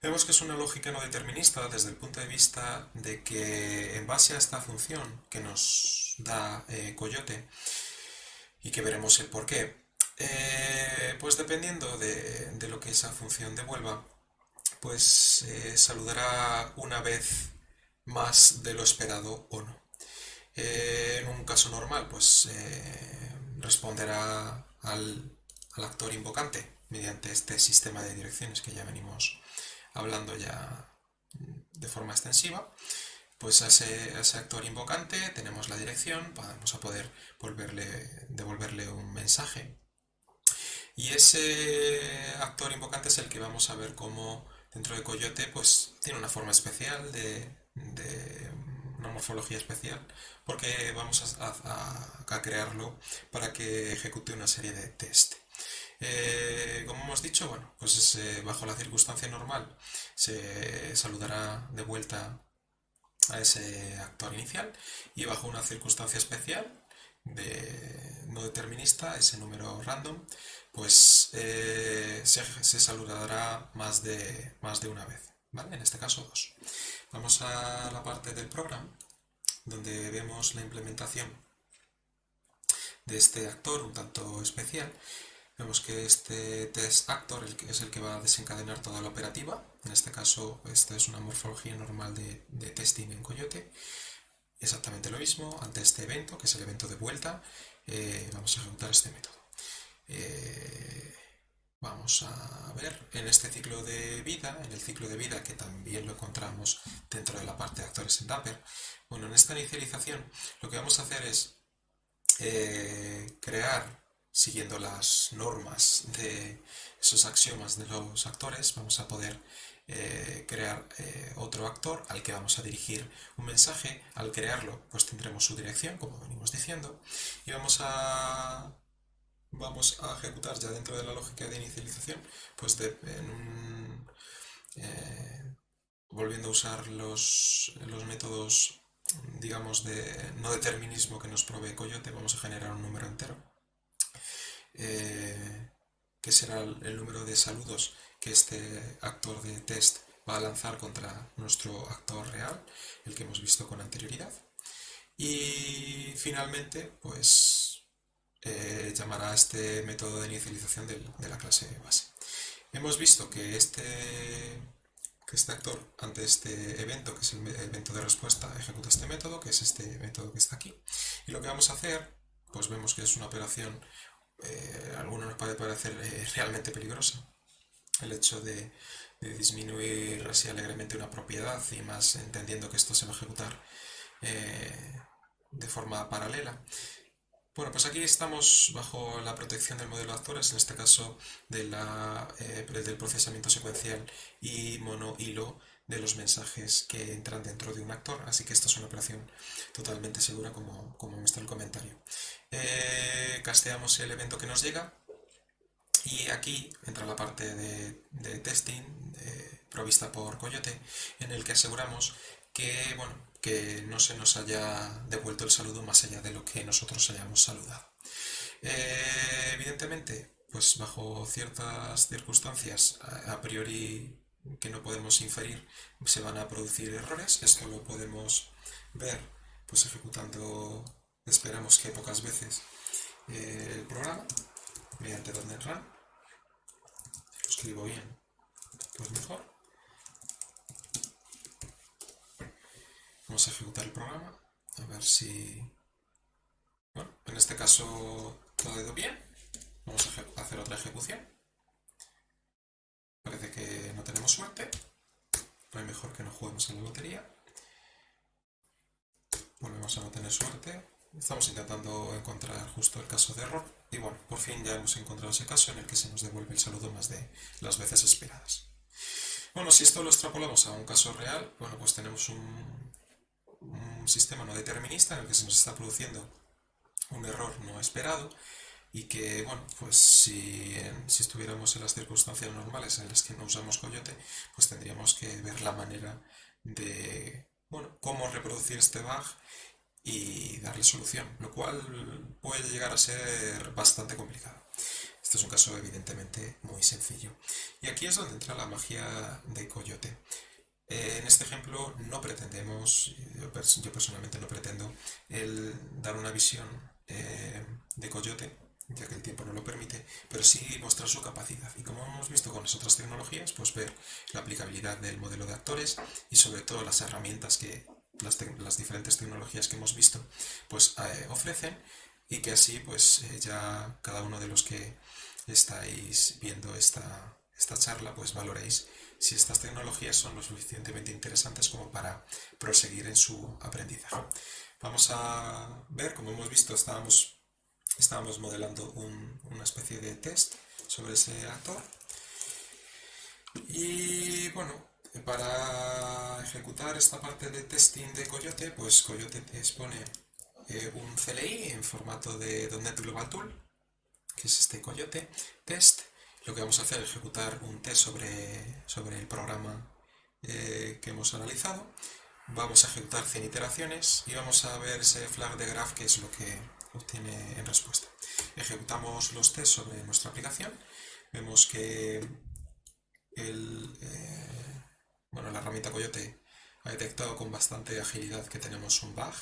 Vemos que es una lógica no determinista desde el punto de vista de que en base a esta función que nos da eh, Coyote y que veremos el por qué, eh, pues dependiendo de, lo que esa función devuelva, pues eh, saludará una vez más de lo esperado o no. en un caso normal, pues responderá al, al actor invocante mediante este sistema de direcciones que ya venimos hablando ya de forma extensiva, pues a ese, actor invocante tenemos la dirección, vamos a poder volverle, devolverle un mensaje. Y ese actor invocante es el que vamos a ver cómo dentro de Coyote pues tiene una forma especial de, una morfología especial porque vamos a, a, crearlo para que ejecute una serie de test. Eh, como hemos dicho, bueno, pues bajo la circunstancia normal se saludará de vuelta a ese actor inicial y bajo una circunstancia especial de no determinista, ese número random, pues eh, se, saludará más de, más de una vez. En este caso dos. Vamos a la parte del programa donde vemos la implementación de este actor un tanto especial Vemos que este test actor es el que va a desencadenar toda la operativa. En este caso, esta es una morfología normal de, testing en Coyote. Exactamente lo mismo, ante este evento, que es el evento de vuelta, eh, vamos a ejecutar este método. Eh, vamos a ver en este ciclo de vida, en el ciclo de vida que también lo encontramos dentro de la parte de actores en Dapper. Bueno, en esta inicialización lo que vamos a hacer es eh, crear siguiendo las normas de esos axiomas de los actores, vamos a poder eh, crear eh, otro actor al que vamos a dirigir un mensaje. Al crearlo, pues tendremos su dirección, como venimos diciendo, y vamos a vamos a ejecutar ya dentro de la lógica de inicialización, pues eh, volviendo a usar los, los métodos digamos de no determinismo que nos provee Coyote, vamos a generar un número entero eh, que será el número de saludos que este actor de test va a lanzar contra nuestro actor real, el que hemos visto con anterioridad. Y finalmente, pues eh, llamará este método de inicialización de, la clase base. Hemos visto que este, que este actor, ante este evento, que es el evento de respuesta, ejecuta este método, que es este método que está aquí. Y lo que vamos a hacer, pues vemos que es una operación eh, a algunos nos puede parecer eh, realmente peligroso el hecho de, disminuir así alegremente una propiedad y más entendiendo que esto se va a ejecutar eh, de forma paralela. Bueno, pues aquí estamos bajo la protección del modelo de actores, en este caso de la, del procesamiento secuencial y mono-hilo de los mensajes que entran dentro de un actor, así que esta es una operación totalmente segura como, como muestra el comentario. Eh, casteamos el evento que nos llega y aquí entra la parte de, testing provista por Coyote en el que aseguramos que, bueno, que no se nos haya devuelto el saludo más allá de lo que nosotros hayamos saludado. Eh, evidentemente, pues bajo ciertas circunstancias a priori que no podemos inferir, se van a producir errores. Esto lo podemos ver pues ejecutando, esperamos que pocas veces, eh, el programa mediante .NET Run. Lo escribo bien, pues mejor. Vamos a ejecutar el programa, a ver si... Bueno, en este caso todo ha ido bien. Vamos a hacer otra ejecución. Parece que no tenemos suerte. No hay mejor que no juguemos en la lotería. Volvemos a no tener suerte. Estamos intentando encontrar justo el caso de error. Y bueno, por fin ya hemos encontrado ese caso en el que se nos devuelve el saludo más de las veces esperadas. Bueno, si esto lo extrapolamos a un caso real, bueno, pues tenemos un, un sistema no determinista en el que se nos está produciendo un error no esperado y que, bueno, pues si, si, estuviéramos en las circunstancias normales en las que no usamos coyote, pues tendríamos que ver la manera de, bueno, cómo reproducir este bug y darle solución, lo cual puede llegar a ser bastante complicado. Este es un caso evidentemente muy sencillo. Y aquí es donde entra la magia de Coyote. Eh, en este ejemplo no pretendemos, yo, personalmente no pretendo, el dar una visión eh, de Coyote, ya que el tiempo no lo permite, pero sí mostrar su capacidad. Y como hemos visto con las otras tecnologías, pues ver la aplicabilidad del modelo de actores y sobre todo las herramientas que las, diferentes tecnologías que hemos visto pues eh, ofrecen y que así pues ya cada uno de los que estáis viendo esta, esta charla, pues valoréis si estas tecnologías son lo suficientemente interesantes como para proseguir en su aprendizaje. Vamos a ver, como hemos visto, estábamos, estábamos modelando una especie de test sobre ese actor. Y bueno, para ejecutar esta parte de testing de Coyote, pues Coyote te expone eh, un CLI en formato de .NET Global Tool, que es este Coyote test. Lo que vamos a hacer es ejecutar un test sobre, sobre el programa eh, que hemos analizado. Vamos a ejecutar 100 iteraciones y vamos a ver ese flag de graph que es lo que obtiene en respuesta. Ejecutamos los tests sobre nuestra aplicación. Vemos que el, eh, bueno, la herramienta Coyote ha detectado con bastante agilidad que tenemos un bug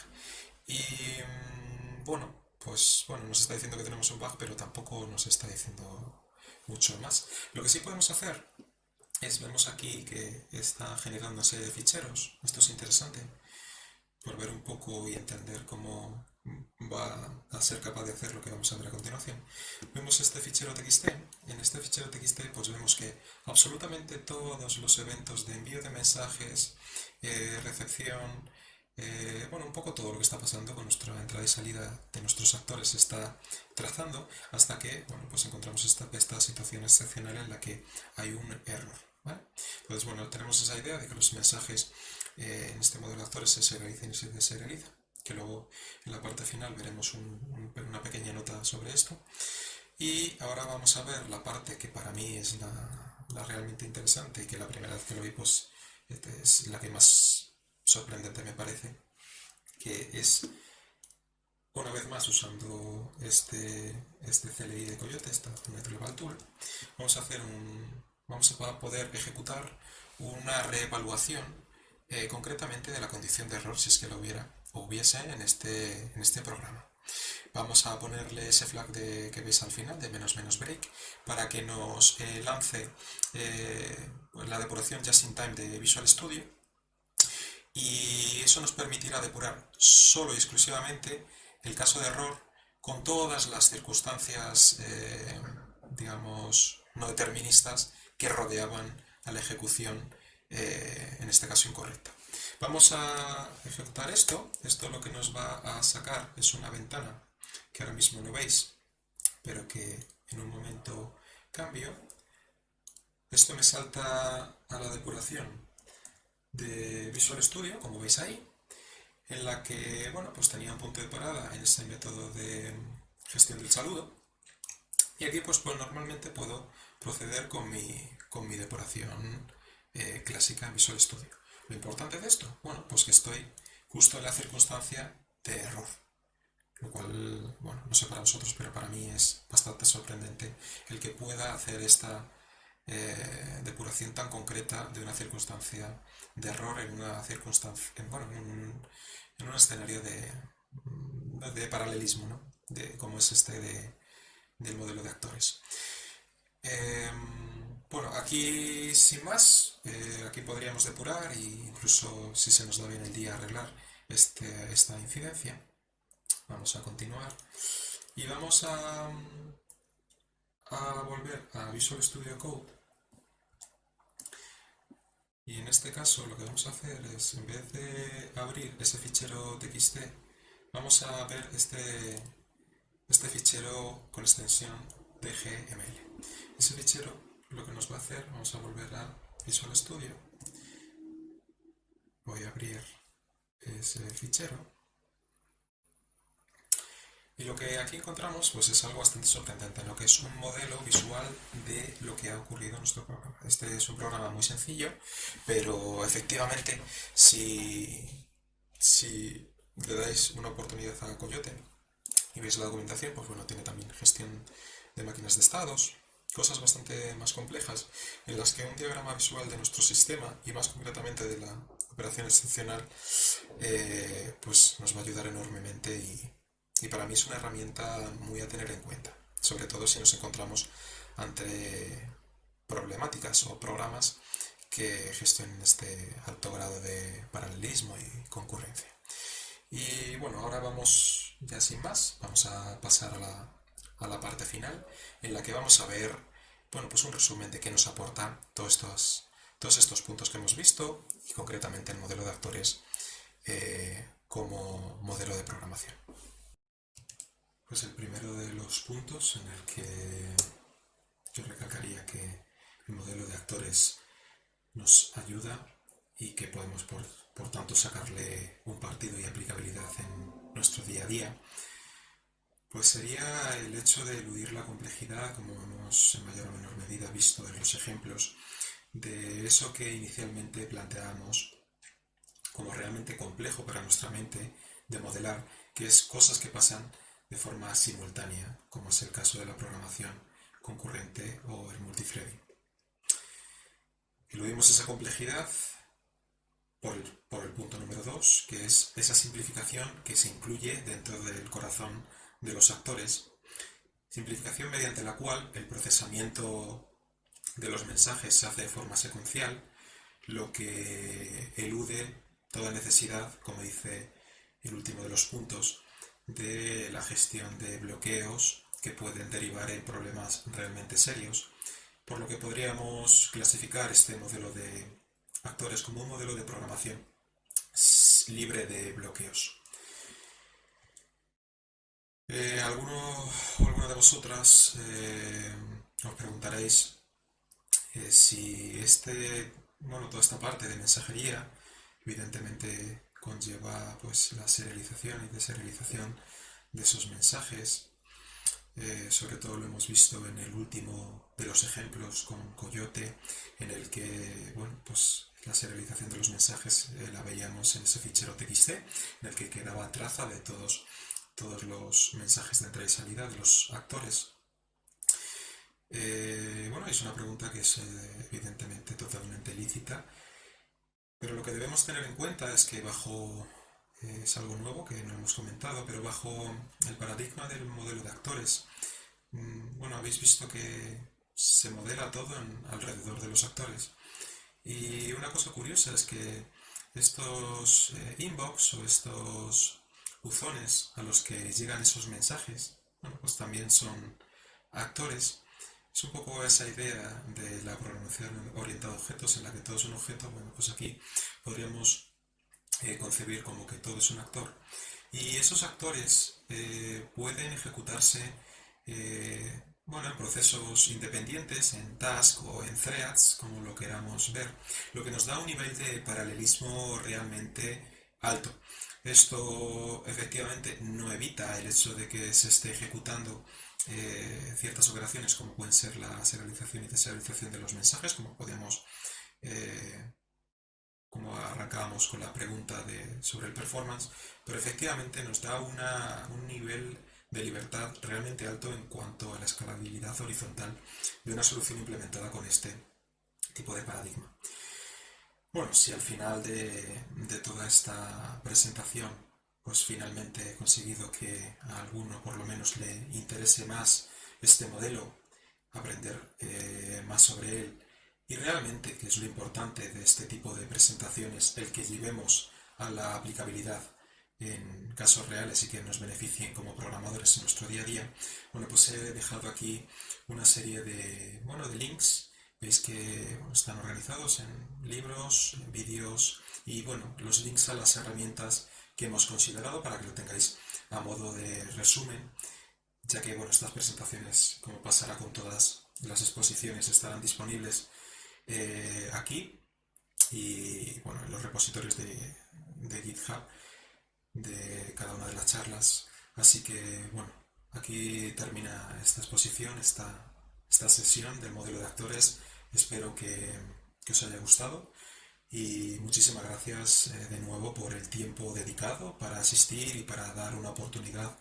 y mm, bueno, pues bueno, nos está diciendo que tenemos un bug, pero tampoco nos está diciendo mucho más. Lo que sí podemos hacer es, vemos aquí que está generando serie de ficheros. Esto es interesante por ver un poco y entender cómo va a ser capaz de hacer lo que vamos a ver a continuación. Vemos este fichero TXT. En este fichero TXT pues vemos que absolutamente todos los eventos de envío de mensajes, eh, recepción, eh, bueno, un poco todo lo que está pasando con nuestra entrada y salida de nuestros actores se está trazando hasta que, bueno, pues encontramos esta, esta situación excepcional en la que hay un error. Entonces, bueno, tenemos esa idea de que los mensajes eh, en este modelo de actores se serializan y se deserializan, que luego en la parte final veremos una pequeña nota sobre esto. Y ahora vamos a ver la parte que para mí es la, la realmente interesante y que la primera vez que lo vi, pues este, es la que más sorprendente me parece, que es una vez más usando este, este CLI de Coyote, esta Global Tool, vamos a hacer un, vamos a poder ejecutar una reevaluación eh, concretamente de la condición de error si es que lo hubiera hubiese en este, en este programa. Vamos a ponerle ese flag de, que veis al final de menos menos break para que nos eh, lance eh, la depuración just in time de Visual Studio y eso nos permitirá depurar solo y exclusivamente el caso de error con todas las circunstancias, eh, digamos, no deterministas que rodeaban a la ejecución, en este caso incorrecta. Vamos a ejecutar esto. Esto lo que nos va a sacar es una ventana que ahora mismo no veis, pero que en un momento cambio. Esto me salta a la depuración de Visual Studio, como veis ahí, en la que, bueno, pues tenía un punto de parada en ese método de gestión del saludo. Y aquí, pues, pues normalmente puedo proceder con mi, con mi depuración eh, clásica en Visual Studio. Lo importante de esto, bueno, pues que estoy justo en la circunstancia de error. Lo cual, bueno, no sé para vosotros, pero para mí es bastante sorprendente el que pueda hacer esta eh, depuración tan concreta de una circunstancia de error en una circunstancia, en, bueno, en un, en un escenario de, de paralelismo, ¿no? de, como es este de, del modelo de actores. Em, bueno, aquí sin más, eh, aquí podríamos depurar e incluso si se nos da bien el día arreglar este, esta incidencia. Vamos a continuar y vamos a, volver a Visual Studio Code y en este caso lo que vamos a hacer es, en vez de abrir ese fichero txt, vamos a ver este, este fichero con extensión DGML. Ese fichero lo que nos va a hacer, vamos a volver a Visual Studio. Voy a abrir ese fichero y lo que aquí encontramos pues, es algo bastante sorprendente, lo que es un modelo visual de lo que ha ocurrido en nuestro programa. Este es un programa muy sencillo, pero efectivamente si, si le dais una oportunidad a Coyote y veis la documentación, pues bueno, tiene también gestión de máquinas de estados, cosas bastante más complejas, en las que un diagrama visual de nuestro sistema, y más concretamente de la operación excepcional, eh, pues nos va a ayudar enormemente y, y para mí es una herramienta muy a tener en cuenta, sobre todo si nos encontramos ante problemáticas o programas que gestionen este alto grado de paralelismo y concurrencia. Y bueno, ahora vamos ya sin más, vamos a pasar a la, a la parte final en la que vamos a ver bueno, pues un resumen de qué nos aporta todos estos, todos estos puntos que hemos visto y concretamente el modelo de actores eh, como modelo de programación. Pues el primero de los puntos en el que yo recalcaría que el modelo de actores nos ayuda y que podemos por, por tanto sacarle un partido y aplicabilidad en nuestro día a día pues sería el hecho de eludir la complejidad, como hemos en mayor o menor medida visto en los ejemplos, de eso que inicialmente planteábamos como realmente complejo para nuestra mente de modelar, que es cosas que pasan de forma simultánea, como es el caso de la programación concurrente o el multithreading. Eludimos esa complejidad por el, por el punto número 2, que es esa simplificación que se incluye dentro del corazón de los actores, simplificación mediante la cual el procesamiento de los mensajes se hace de forma secuencial, lo que elude toda necesidad, como dice el último de los puntos, de la gestión de bloqueos que pueden derivar en problemas realmente serios, por lo que podríamos clasificar este modelo de actores como un modelo de programación libre de bloqueos. Eh, alguno o alguna de vosotras eh, os preguntaréis eh, si este, bueno, toda esta parte de mensajería evidentemente conlleva pues la serialización y deserialización de esos mensajes. sobre todo lo hemos visto en el último de los ejemplos con Coyote, en el que bueno, pues la serialización de los mensajes la veíamos en ese fichero TXT, en el que quedaba traza de todos todos los mensajes de entrada y salida de los actores. Eh, bueno, es una pregunta que es eh, evidentemente totalmente lícita, pero lo que debemos tener en cuenta es que bajo, eh, es algo nuevo que no hemos comentado, pero bajo el paradigma del modelo de actores, mm, bueno, habéis visto que se modela todo alrededor de los actores. Y una cosa curiosa es que estos inbox o estos buzones a los que llegan esos mensajes, bueno, pues también son actores. Es un poco esa idea de la programación orientada a objetos en la que todo es un objeto. Bueno, pues aquí podríamos eh, concebir como que todo es un actor. Y esos actores eh, pueden ejecutarse eh, bueno, en procesos independientes, en task o en threads, como lo queramos ver, lo que nos da un nivel de paralelismo realmente alto. Esto efectivamente no evita el hecho de que se esté ejecutando eh, ciertas operaciones como pueden ser la serialización y deserialización de los mensajes, como podíamos, eh, como arrancábamos con la pregunta de, sobre el performance, pero efectivamente nos da un nivel de libertad realmente alto en cuanto a la escalabilidad horizontal de una solución implementada con este tipo de paradigma. Bueno, si al final de, toda esta presentación, pues finalmente he conseguido que a alguno por lo menos le interese más este modelo, aprender eh, más sobre él y realmente, que es lo importante de este tipo de presentaciones, el que llevemos a la aplicabilidad en casos reales y que nos beneficien como programadores en nuestro día a día, bueno, pues he dejado aquí una serie de, bueno, de links Veis que están organizados en libros, en vídeos y bueno, los links a las herramientas que hemos considerado para que lo tengáis a modo de resumen, ya que bueno, estas presentaciones, como pasará con todas las exposiciones, estarán disponibles eh, aquí y bueno, en los repositorios de, de GitHub de cada una de las charlas. Así que bueno, aquí termina esta exposición, esta, esta sesión del modelo de actores Espero que, os haya gustado y muchísimas gracias eh, de nuevo por el tiempo dedicado para asistir y para dar una oportunidad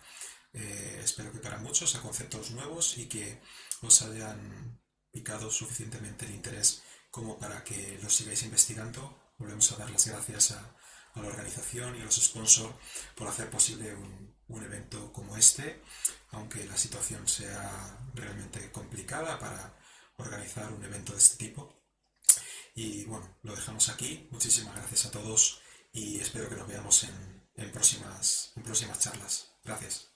eh, espero que para muchos, a conceptos nuevos y que os hayan picado suficientemente el interés como para que lo sigáis investigando. Volvemos a dar las gracias a, la organización y a los sponsors por hacer posible un, un evento como este, aunque la situación sea realmente complicada para organizar un evento de este tipo. Y bueno, lo dejamos aquí. Muchísimas gracias a todos y espero que nos veamos en, próximas, próximas charlas. Gracias.